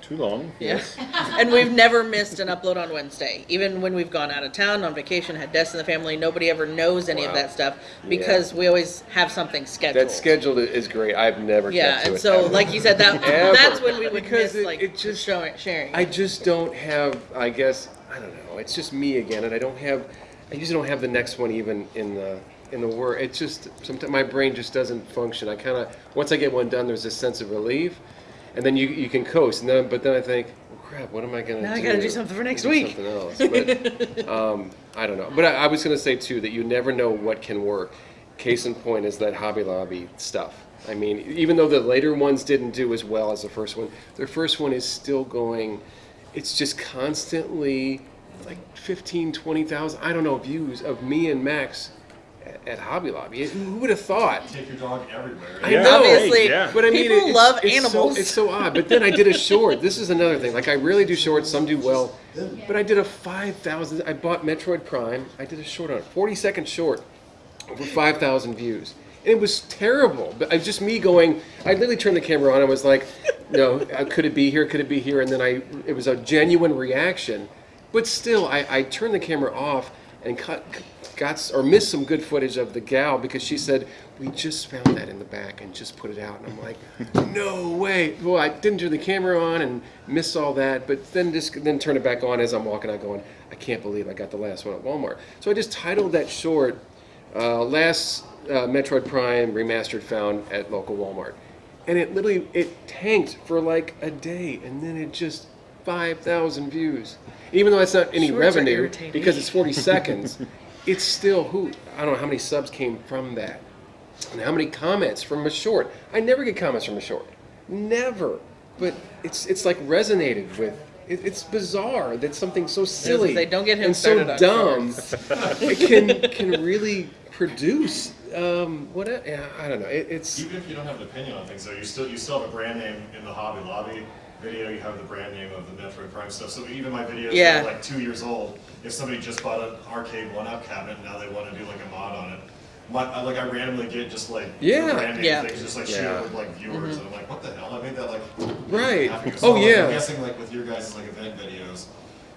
too long. Yeah. and we've never missed an upload on Wednesday. Even when we've gone out of town on vacation, had deaths in the family, nobody ever knows any of that stuff because we always have something scheduled. That scheduled is great. I've never Yeah, and so ever. like you said, that that's when we would Because miss it- like it just- showing, sharing. I just don't have. I guess I don't know. It's just me again, and I don't have. I usually don't have the next one even in the in the word. It's just sometimes my brain just doesn't function. I kind of once I get one done, there's this sense of relief, and then you you can coast. And then but then I think, well, crap, what am I gonna Now do? I gotta do something for next week. Something else. But um, I don't know. But I, I was gonna say too that you never know what can work. Case in point is that Hobby Lobby stuff. I mean, even though the later ones didn't do as well as the first one, their first one is still going. It's just constantly like 15, 20,000, I don't know, views of me and Max at Hobby Lobby. Who would have thought? Take your dog everywhere. I Yeah. know. Obviously, yeah. But I mean, people it's, love it's animals. So, it's so odd. But then I did a short. This is another thing. Like I really do shorts. Some do well. But I did a five thousand. I bought Metroid Prime. I did a short on it, forty second short, over five thousand views. And it was terrible. But I just me going. I literally turned the camera on. I was like, no, uh, could it be here? Could it be here? And then I. It was a genuine reaction. But still, I, I turned the camera off and cut, got or missed some good footage of the gal because she said we just found that in the back and just put it out. And I'm like, no way. Well, I didn't turn the camera on and missed all that, but then just then turn it back on as I'm walking out, going, I can't believe I got the last one at Walmart. So I just titled that short, uh, last uh, Metroid Prime remastered found at local Walmart, and it literally it tanked for like a day, and then it just five thousand views. Even though it's not any Shorts revenue because it's 40 seconds, it's still who I don't know how many subs came from that, and how many comments from a short. I never get comments from a short, never. But it's it's like resonated with. It, it's bizarre that something so silly say, don't get him and so dumb it can can really produce um, what yeah, I don't know. It, it's Even if you don't have an opinion on things, though, you still you still have a brand name in the Hobby Lobby video. You have the brand name of the Metroid Prime stuff. So even my videos Yeah. are like two years old, if somebody just bought an arcade one-up cabinet and now they want to do like a mod on it, my, I, like I randomly get just like Yeah. brand name Yeah. things just like Yeah. shared with like viewers, mm-hmm. and I'm like, what the hell? I made that like Right. half a Oh, like, yeah. I'm guessing like with your guys' like event videos.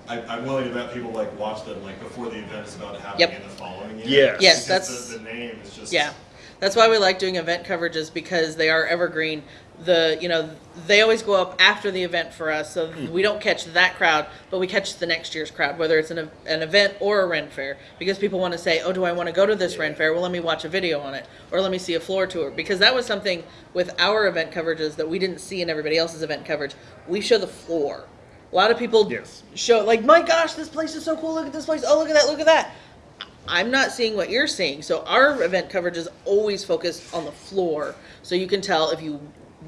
I, I'm willing to bet people like watch them like before the event is about to happen Yep. in the following year. Yes. Yes, that's- the, the name is just Yeah, that's why we like doing event coverages because they are evergreen. The you know they always go up after the event for us, so hmm. we don't catch that crowd, but we catch the next year's crowd, whether it's an an event or a Ren fair, because people want to say, oh, do I want to go to this Ren fair? Well, let me watch a video on it, or let me see a floor tour, because that was something with our event coverages that we didn't see in everybody else's event coverage. We show the floor. A lot of people Yes. show like, my gosh, this place is so cool. Look at this place. Oh, look at that. Look at that. I'm not seeing what you're seeing. So our event coverage is always focused on the floor, so you can tell if you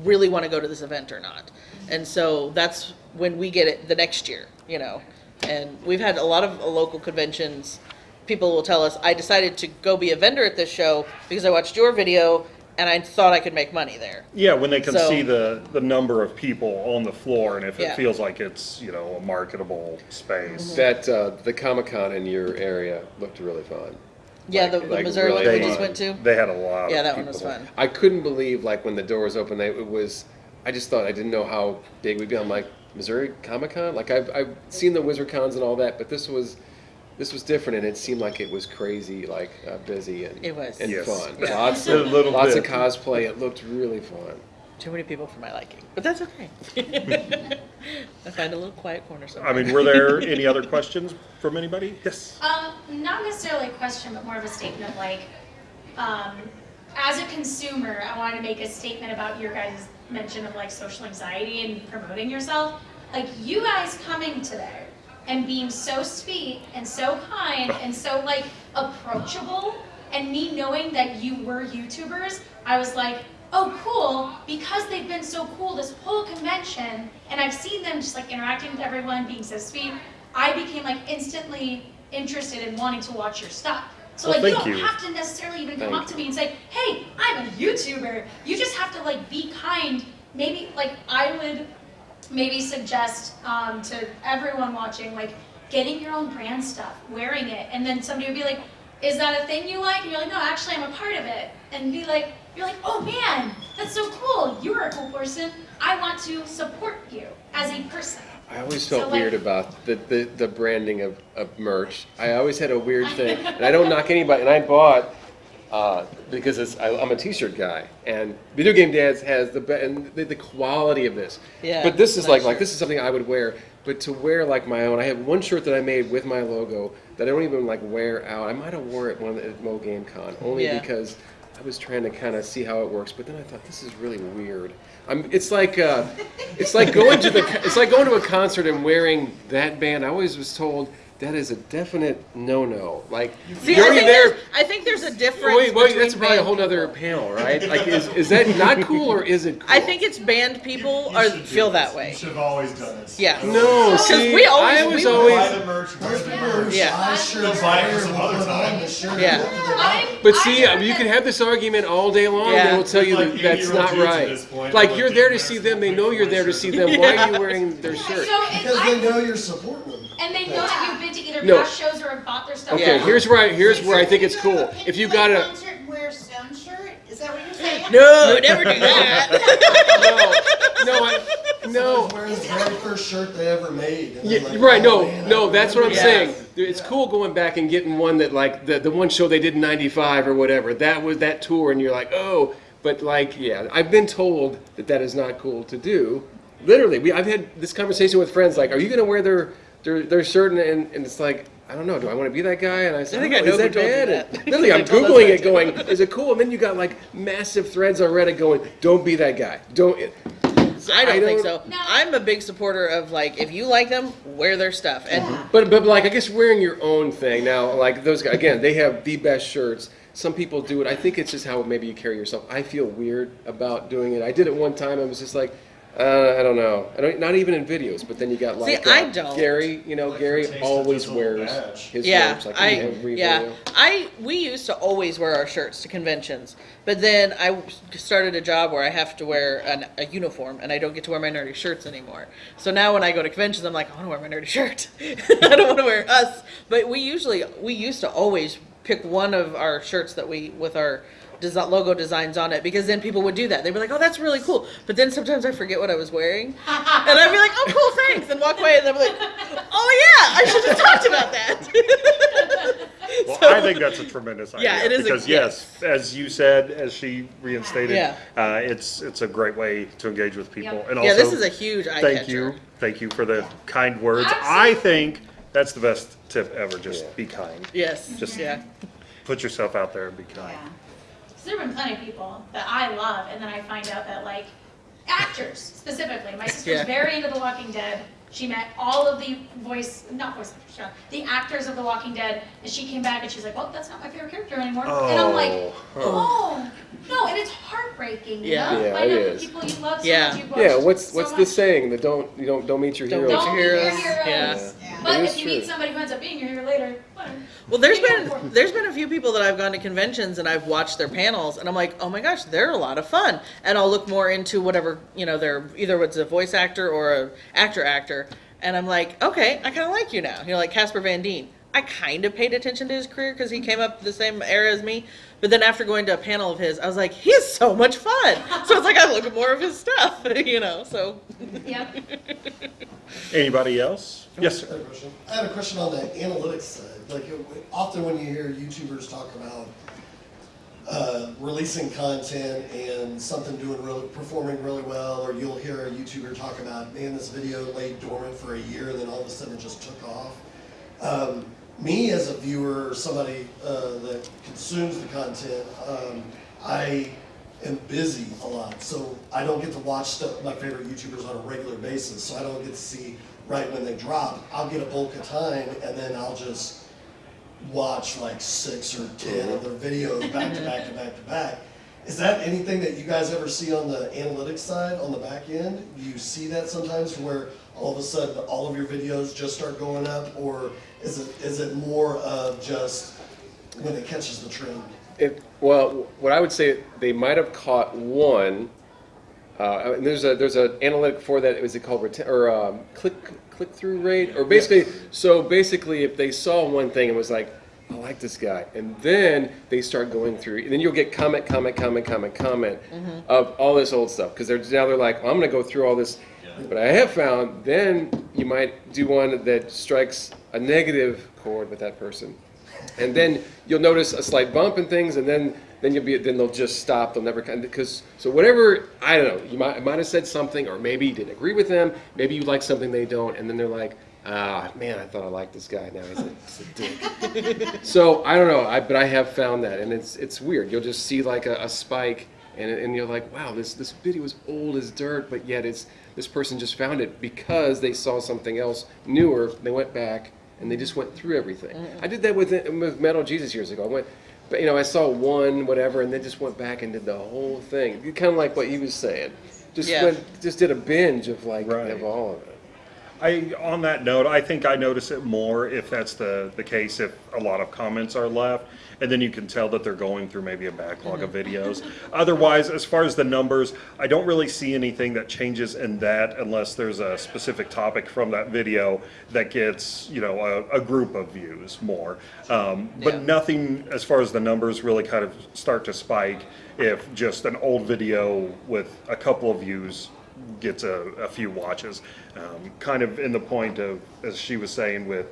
really want to go to this event or not. And so that's when we get it the next year, you know. And we've had a lot of local conventions. People will tell us, I decided to go be a vendor at this show because I watched your video and I thought I could make money there. Yeah, when they can So- see the, the number of people on the floor and if Yeah. it feels like it's, you know, a marketable space. that uh, the Comic Con in your area looked really fun. Yeah, Like- the, the like Missouri really one we fun. just went to. They had a lot Yeah, of that one was people. fun. I couldn't believe like when the doors opened. They, it was. I just thought I didn't know how big we'd be. I'm like Missouri Comic Con. Like I've I've seen the Wizard Cons and all that, but this was. This was different, and it seemed like it was crazy, like uh, busy and It was. and Yes. fun. Yeah. Lots A of little lots of cosplay. It looked really fun. Too many people for my liking, but that's okay. I find a little quiet corner somewhere. I mean, were there any other questions from anybody? Yes. Um, not necessarily a question, but more of a statement of like, um, as a consumer, I want to make a statement about your guys' mention of like social anxiety and promoting yourself. Like you guys coming today and being so sweet and so kind and so like approachable, and me knowing that you were YouTubers, I was like, oh cool, because they've been so cool this whole convention, and I've seen them just like interacting with everyone, being so sweet. I became like instantly interested in wanting to watch your stuff. So Well, like you don't you. have to necessarily even come Thank up to me and say, "Hey, I'm a YouTuber." You just have to like be kind. Maybe like I would maybe suggest um, to everyone watching like getting your own brand stuff, wearing it, and then somebody would be like, "Is that a thing you like?" And you're like, "No, actually, I'm a part of it." And be like, "You're like, oh man, that's so cool. You're a cool person. I want to support you as a person." I always So, felt like- weird about the, the, the branding of, of merch. I always had a weird thing, and I don't knock anybody. And I bought uh, because it's, I, I'm a T-shirt guy, and Video Game Dads has the be- and the, the quality of this. Yeah, But this is nice like like this is something I would wear. But to wear like my own, I have one shirt that I made with my logo that I don't even like wear out. I might have wore it one at Mo Game Con only Yeah. because I was trying to kind of see how it works. But then I thought this is really weird. I'm, it's like uh, it's like going to the it's like going to a concert and wearing that band. I always was told that is a definite no-no. Like See, you're I think, there. there's, I think there's a difference. Wait, wait, that's probably a whole nother panel, right? Like, is, is that not cool or is it cool? I think it's banned people You are should feel this. that You way. should have always done this. Yeah. No, Because see, we always- I was we- always. Buy the merch, buy the There's people who merch. Yeah. buy shirts They'll buy it for some other time. the shirt Yeah. after they're I- out. But see, you can have this argument all day long. Yeah. They will tell you Like that that's not right. point, Like they're you're there to see them. They know you're there to see them. Why are you wearing their shirt? Because they know you're supporting them. and they know that you've been to either No. past shows or have bought their stuff. Okay, Yeah. here's where I, here's So where I think it's cool. a If you got a concert wear a Stone shirt? Is that what you're saying? No, never do that. no, no, I, no. Wearing the very first shirt they ever made. Yeah, like, right. "Oh, No, man, no. That's what I'm Yeah. saying. It's cool going back and getting one that like the the one show they did in '95 or whatever. That was that tour, and you're like, oh. But like, yeah, I've been told that that is not cool to do. Literally, we I've had this conversation with friends. Like, are you gonna wear their their their shirt? And, and, and it's like. I don't know. Do I want to be that guy? And I said, I think "Oh, I know is that who bad?" that. And literally, I'm They told us googling it, going, "Is it cool?" And then you got like massive threads on Reddit going, "Don't be that guy. Don't." I don't think so. No. I'm a big supporter of like if you like them, wear their stuff. And mm-hmm. But but like I guess wearing your own thing now, like those guys again, they have the best shirts. Some people do it. I think it's just how maybe you carry yourself. I feel weird about doing it. I did it one time. I was just like, uh, I don't know. I don't. Not even in videos. But then you got like I uh, don't. Gary. You know, Like Gary taste, always it's just a little wears badge. his yeah, shirts like I in every yeah, video. I we used to always wear our shirts to conventions, but then I started a job where I have to wear an, a uniform, and I don't get to wear my nerdy shirts anymore. So now when I go to conventions, I'm like, I want to wear my nerdy shirt. I don't want to wear us. But we usually we used to always pick one of our shirts that we with our desi logo designs on it because then people would do that. They'd be like, "Oh, that's really cool," but then sometimes I forget what I was wearing, and I'd be like, "Oh, cool, thanks," and walk away, and I'm like, "Oh yeah, I should have talked about that." Well, So- I think that's a tremendous idea. Yeah, it is a- Because yes, as you said, as she reinstated, Yeah. uh, it's it's a great way to engage with people. Yep. And also, yeah, this is a huge eye thank catcher. you, thank you for the kind words. I think that's the best tip ever. Just Yeah. be kind. Yes. Just- yeah. Put yourself out there and be kind. Yeah. So there have been plenty of people that I love, and then I find out that like actors specifically. My sister's Yeah. very into The Walking Dead. She met all of the voice, not voice actors, yeah, the actors of The Walking Dead, and she came back and she's like, "Well, that's not my favorite character anymore." And I'm like, Oh. "Oh, no!" And it's heartbreaking. You Yeah. know? Yeah, Find it out is. people you love so Yeah. much. You've Yeah. What's so what's much. the saying? That don't you don't don't meet your Don't heroes. meet Don't meet your heroes. heroes. Yeah. Yeah. But if is you meet somebody who ends up being your hero later, whatever. Well, there's been there's been a few people that I've gone to conventions and I've watched their panels and I'm like, oh my gosh, they're a lot of fun. And I'll look more into whatever you know, they're either it's a voice actor or a actor actor, and I'm like, okay, I kind of like you now. You know, like Casper Van Dien. I kind of paid attention to his career because he came up the same era as me. But then after going to a panel of his, I was like, he is so much fun. So it's like I look at more of his stuff, you know. So Yep. Anybody else? Yes, I sir. had a question. I had a question on the analytics side. Like often when you hear YouTubers talk about uh, releasing content and something doing really, performing really well, or you'll hear a YouTuber talk about, man, this video lay dormant for a year and then all of a sudden it just took off. Um, me as a viewer or somebody uh, that consumes the content, um, I am busy a lot, so I don't get to watch stuff, my favorite YouTubers on a regular basis, so I don't get to see right when they drop. I'll get a bulk of time and then I'll just watch like six or ten of their videos back to back to back to back. Is that anything that you guys ever see on the analytics side, on the back end? Do you see that sometimes where all of a sudden all of your videos just start going up? Or is it, is it more of just when it catches the trend? It, well, what I would say, they might have caught one. Uh, and there's a there's an analytic for that. Was it called or um, click click through rate? Or basically, so basically, if they saw one thing and was like, I like this guy, and then they start going through, and then you'll get comment, comment, comment, comment, comment of all this old stuff because they're now they're like, well, I'm going to go through all this. But I have found then you might do one that strikes a negative chord with that person and then you'll notice a slight bump and things, and then then you'll be then they'll just stop. They'll never because so whatever I don't know. You might might have said something, or maybe you didn't agree with them. Maybe you like something they don't, and then they're like, ah, man, I thought I liked this guy. Now he's a, he's a dick. so I don't know. I but I have found that, and it's it's weird. You'll just see like a, a spike, and and you're like, wow, this this video is old as dirt, but yet it's this person just found it because they saw something else newer. They went back and they just went through everything. I did that with with Metal Jesus years ago. I went, but you know, I saw one whatever, and then just went back and did the whole thing. Kind of like what he was saying. Just Yeah. went, just did a binge of like Right. of all of it. I, on that note, I think I notice it more if that's the, the case, if a lot of comments are left, and then you can tell that they're going through maybe a backlog of videos. Otherwise, as far as the numbers, I don't really see anything that changes in that unless there's a specific topic from that video that gets, you know, a, a group of views more. Um, Yeah. but nothing as far as the numbers really kind of start to spike if just an old video with a couple of views gets a, a few watches. Um, kind of in the point of, as she was saying, with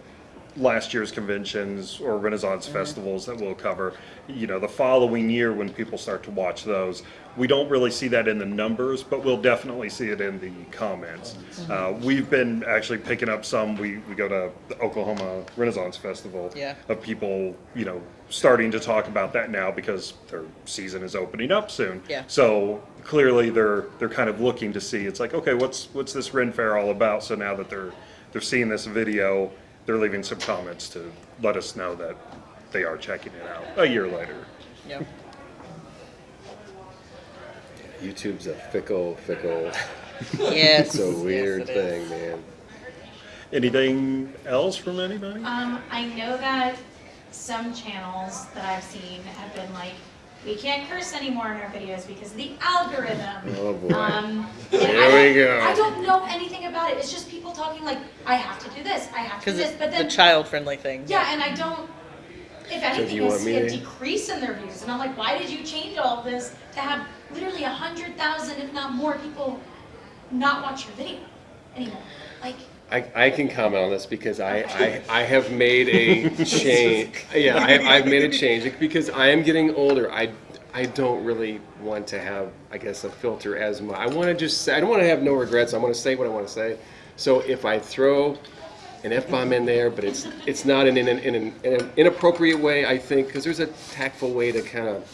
last year's conventions or Renaissance festivals that we'll cover, you know, the following year when people start to watch those, we don't really see that in the numbers, but we'll definitely see it in the comments. Uh, we've been actually picking up some, we, we go to the Oklahoma Renaissance Festival Yeah. of people, you know, starting to talk about that now because their season is opening up soon. Yeah. So clearly they're they're kind of looking to see it's like okay what's what's this Ren Fair all about? So now that they're they're seeing this video, they're leaving some comments to let us know that they are checking it out a year later. Yeah. YouTube's a fickle, fickle, Yes. it's a yes, weird it is. thing, man. Anything else from anybody? Um, I know that some channels that I've seen have been like, we can't curse anymore in our videos because of the algorithm. Oh, boy. Um, Here and I we don't- go. I don't know anything about it. It's just people talking like, I have to do this, I have to do this, it's but the child-friendly thing. yeah, and I don't. If anything, you I see a to- decrease in their views, and I'm like, why did you change all of this to have literally a hundred thousand, if not more, people not watch your video anymore? Like, I, I can comment on this because I, I, I have made a change. Yeah, I, I've made a change because I am getting older. I, I don't really want to have, I guess, a filter as much. I want to just say, I don't want to have no regrets. I want to say what I want to say. So if I throw an F bomb in there, but it's it's not in, an in, an in an inappropriate way, I think, because there's a tactful way to kind of.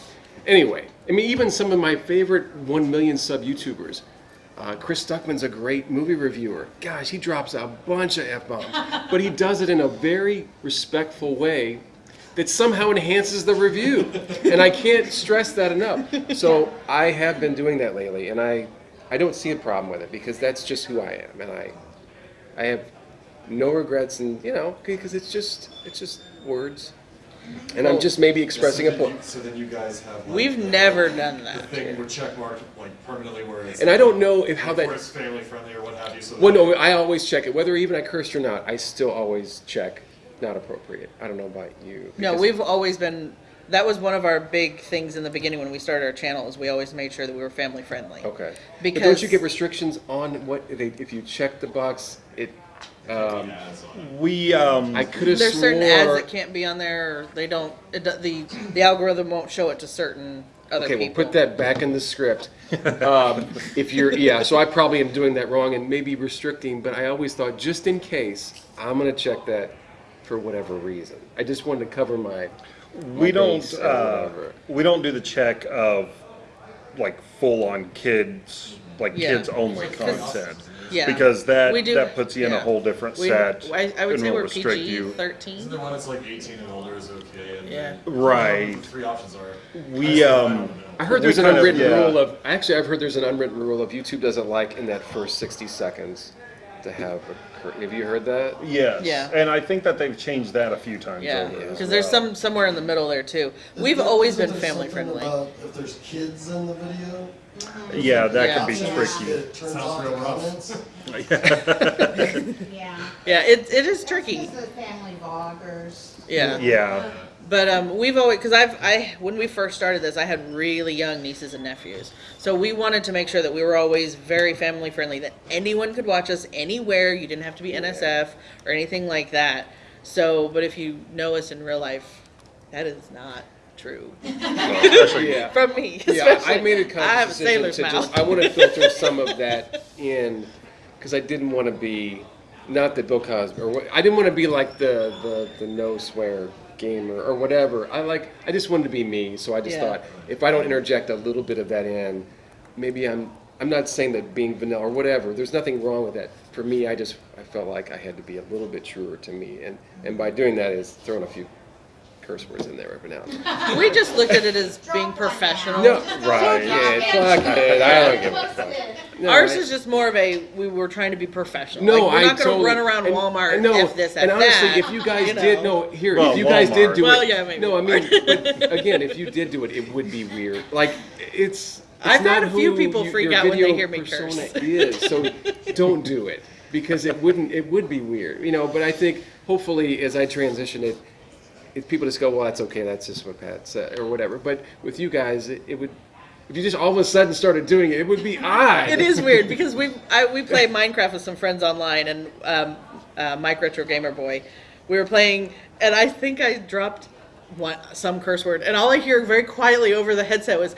Anyway, I mean, even some of my favorite 1 million sub YouTubers. Uh, Chris Stuckman's a great movie reviewer. Gosh, he drops a bunch of F bombs, but he does it in a very respectful way that somehow enhances the review. And I can't stress that enough. So I have been doing that lately, and I, I don't see a problem with it because that's just who I am, and I, I have no regrets, and you know, because it's just it's just words, and I'm just maybe expressing a so then point. you- So then you guys have. like, We've the- never done that. The that. thing where check marked like permanently where it's. And I don't know if how Where that. it's family friendly or what have you, so. Well, no, I always check it, whether even I cursed or not. I still always check not appropriate. I don't know about you. No, we've always been. That was one of our big things in the beginning when we started our channel. Is we always made sure that we were family friendly. Okay. but Because don't you get restrictions on what they, if you check the box? It. Um, Ads on it. We um I could have there's certain ads that can't be on there. Or they don't. It, do- the the algorithm won't show it to certain other Okay, people. we'll put that back in the script. Um, if you're, yeah, so I probably am doing that wrong and maybe restricting, but I always thought just in case, I'm gonna check that for whatever reason. I just wanted to cover my. we don't base or uh, whatever. we don't do the check of like full on kids like Yeah. kids only content. Yeah. Because that We do- that puts you in a yeah. whole different We, set. I, I would and say will we're restrict PG you. Isn't thirteen. there one that's like eighteen and older is okay? And Yeah. then- Right. The three options are. We, I um, don't know. I heard We there's an kind of- unwritten yeah. rule of, actually, I've heard there's an unwritten rule of YouTube doesn't like in that first 60 seconds to have a, cur- have you heard that? Yes. Yeah. And I think that they've changed that a few times Yeah, over. as because there's well. some somewhere in the middle there too. We've Isn't- always isn't been there family something friendly. about If there's kids in the video. Yeah, that Yeah. could be options tricky. that It turns Sounds off real rough. comments. Yeah. Yeah, it, it is tricky. This is the family vloggers. Yeah. Yeah. But um, we've always because I've I when we first started this, I had really young nieces and nephews, so we wanted to make sure that we were always very family friendly. That anyone could watch us anywhere. You didn't have to be NSF or anything like that. So, but if you know us in real life, that is not true Yeah. from me. Yeah, I especially. made a I have a conscious decision to mouth. just, I want to filter some of that in, because I didn't want to be, not that Bill Cosby, or I didn't want to be like the, the, the no swear gamer or whatever. I like, I just wanted to be me, so I just Yeah. thought, if I don't interject a little bit of that in, maybe I'm I'm not saying that being vanilla or whatever. There's nothing wrong with that. For me, I just I felt like I had to be a little bit truer to me, and and by doing that is throwing a few curse words in there every now and then. We just looked at it as being professional. No, Right. Yeah, fuck it. I don't give a fuck. No, Ours I- is just more of a we were trying to be professional. No, like, we're I not going to totally- run around and- Walmart and no, if this and at honestly, that, if you guys you know. did no here, Well, if you guys did do Well, it, yeah, maybe no, I mean, but again, if you did do it, it would be weird. Like it's. it's I've had not a few people you- freak out when they hear me persona curse. Is so don't do it because it wouldn't. It would be weird, you know. But I think hopefully as I transition it, if people just go, well, that's okay, that's just what Pat said or whatever. But with you guys, it, it would. If you just all of a sudden started doing it, it would be odd. It is weird because we I, we play Minecraft with some friends online and um, uh, Mike Retro Gamer Boy. We were playing and I think I dropped one some curse word and all I hear very quietly over the headset was.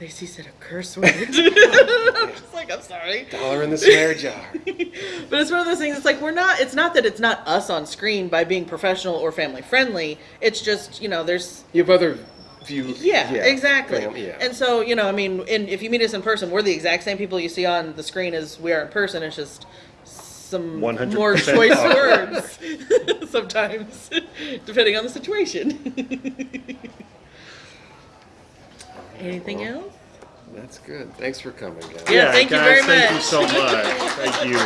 Lacey said a curse word. I'm just like, I'm sorry. Dollar in the snare jar. But it's one of those things. It's like we're not. It's not that it's not us on screen by being professional or family friendly. It's just you know there's You have other views. yeah, exactly. fam- yeah. And so you know I mean, in, if you meet us in person, we're the exact same people you see on the screen as we are in person. It's just some 100% more choice words sometimes, depending on the situation. Anything else? That's good. Thanks for coming, guys. Yeah, thank you guys, very thank you so much. Thank you.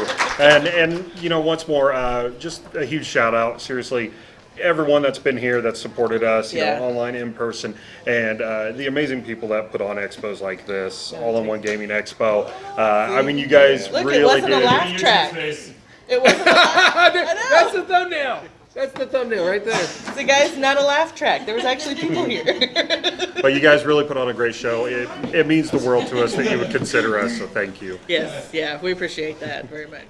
And and you know, once more, uh, just a huge shout out. Seriously, everyone that's been here, that's supported us, you Yeah. know, online, in person, and uh, the amazing people that put on expos like this, All in One Gaming Expo. Uh, I mean, you guys Look, it really wasn't a did. laugh track. It wasn't. A laugh, That's the thumbnail. That's the thumbnail right there. the guy's not a laugh track. There was actually people here. But you guys really put on a great show. It it means the world to us that you would consider us. So thank you. yes, yeah, we appreciate that very much.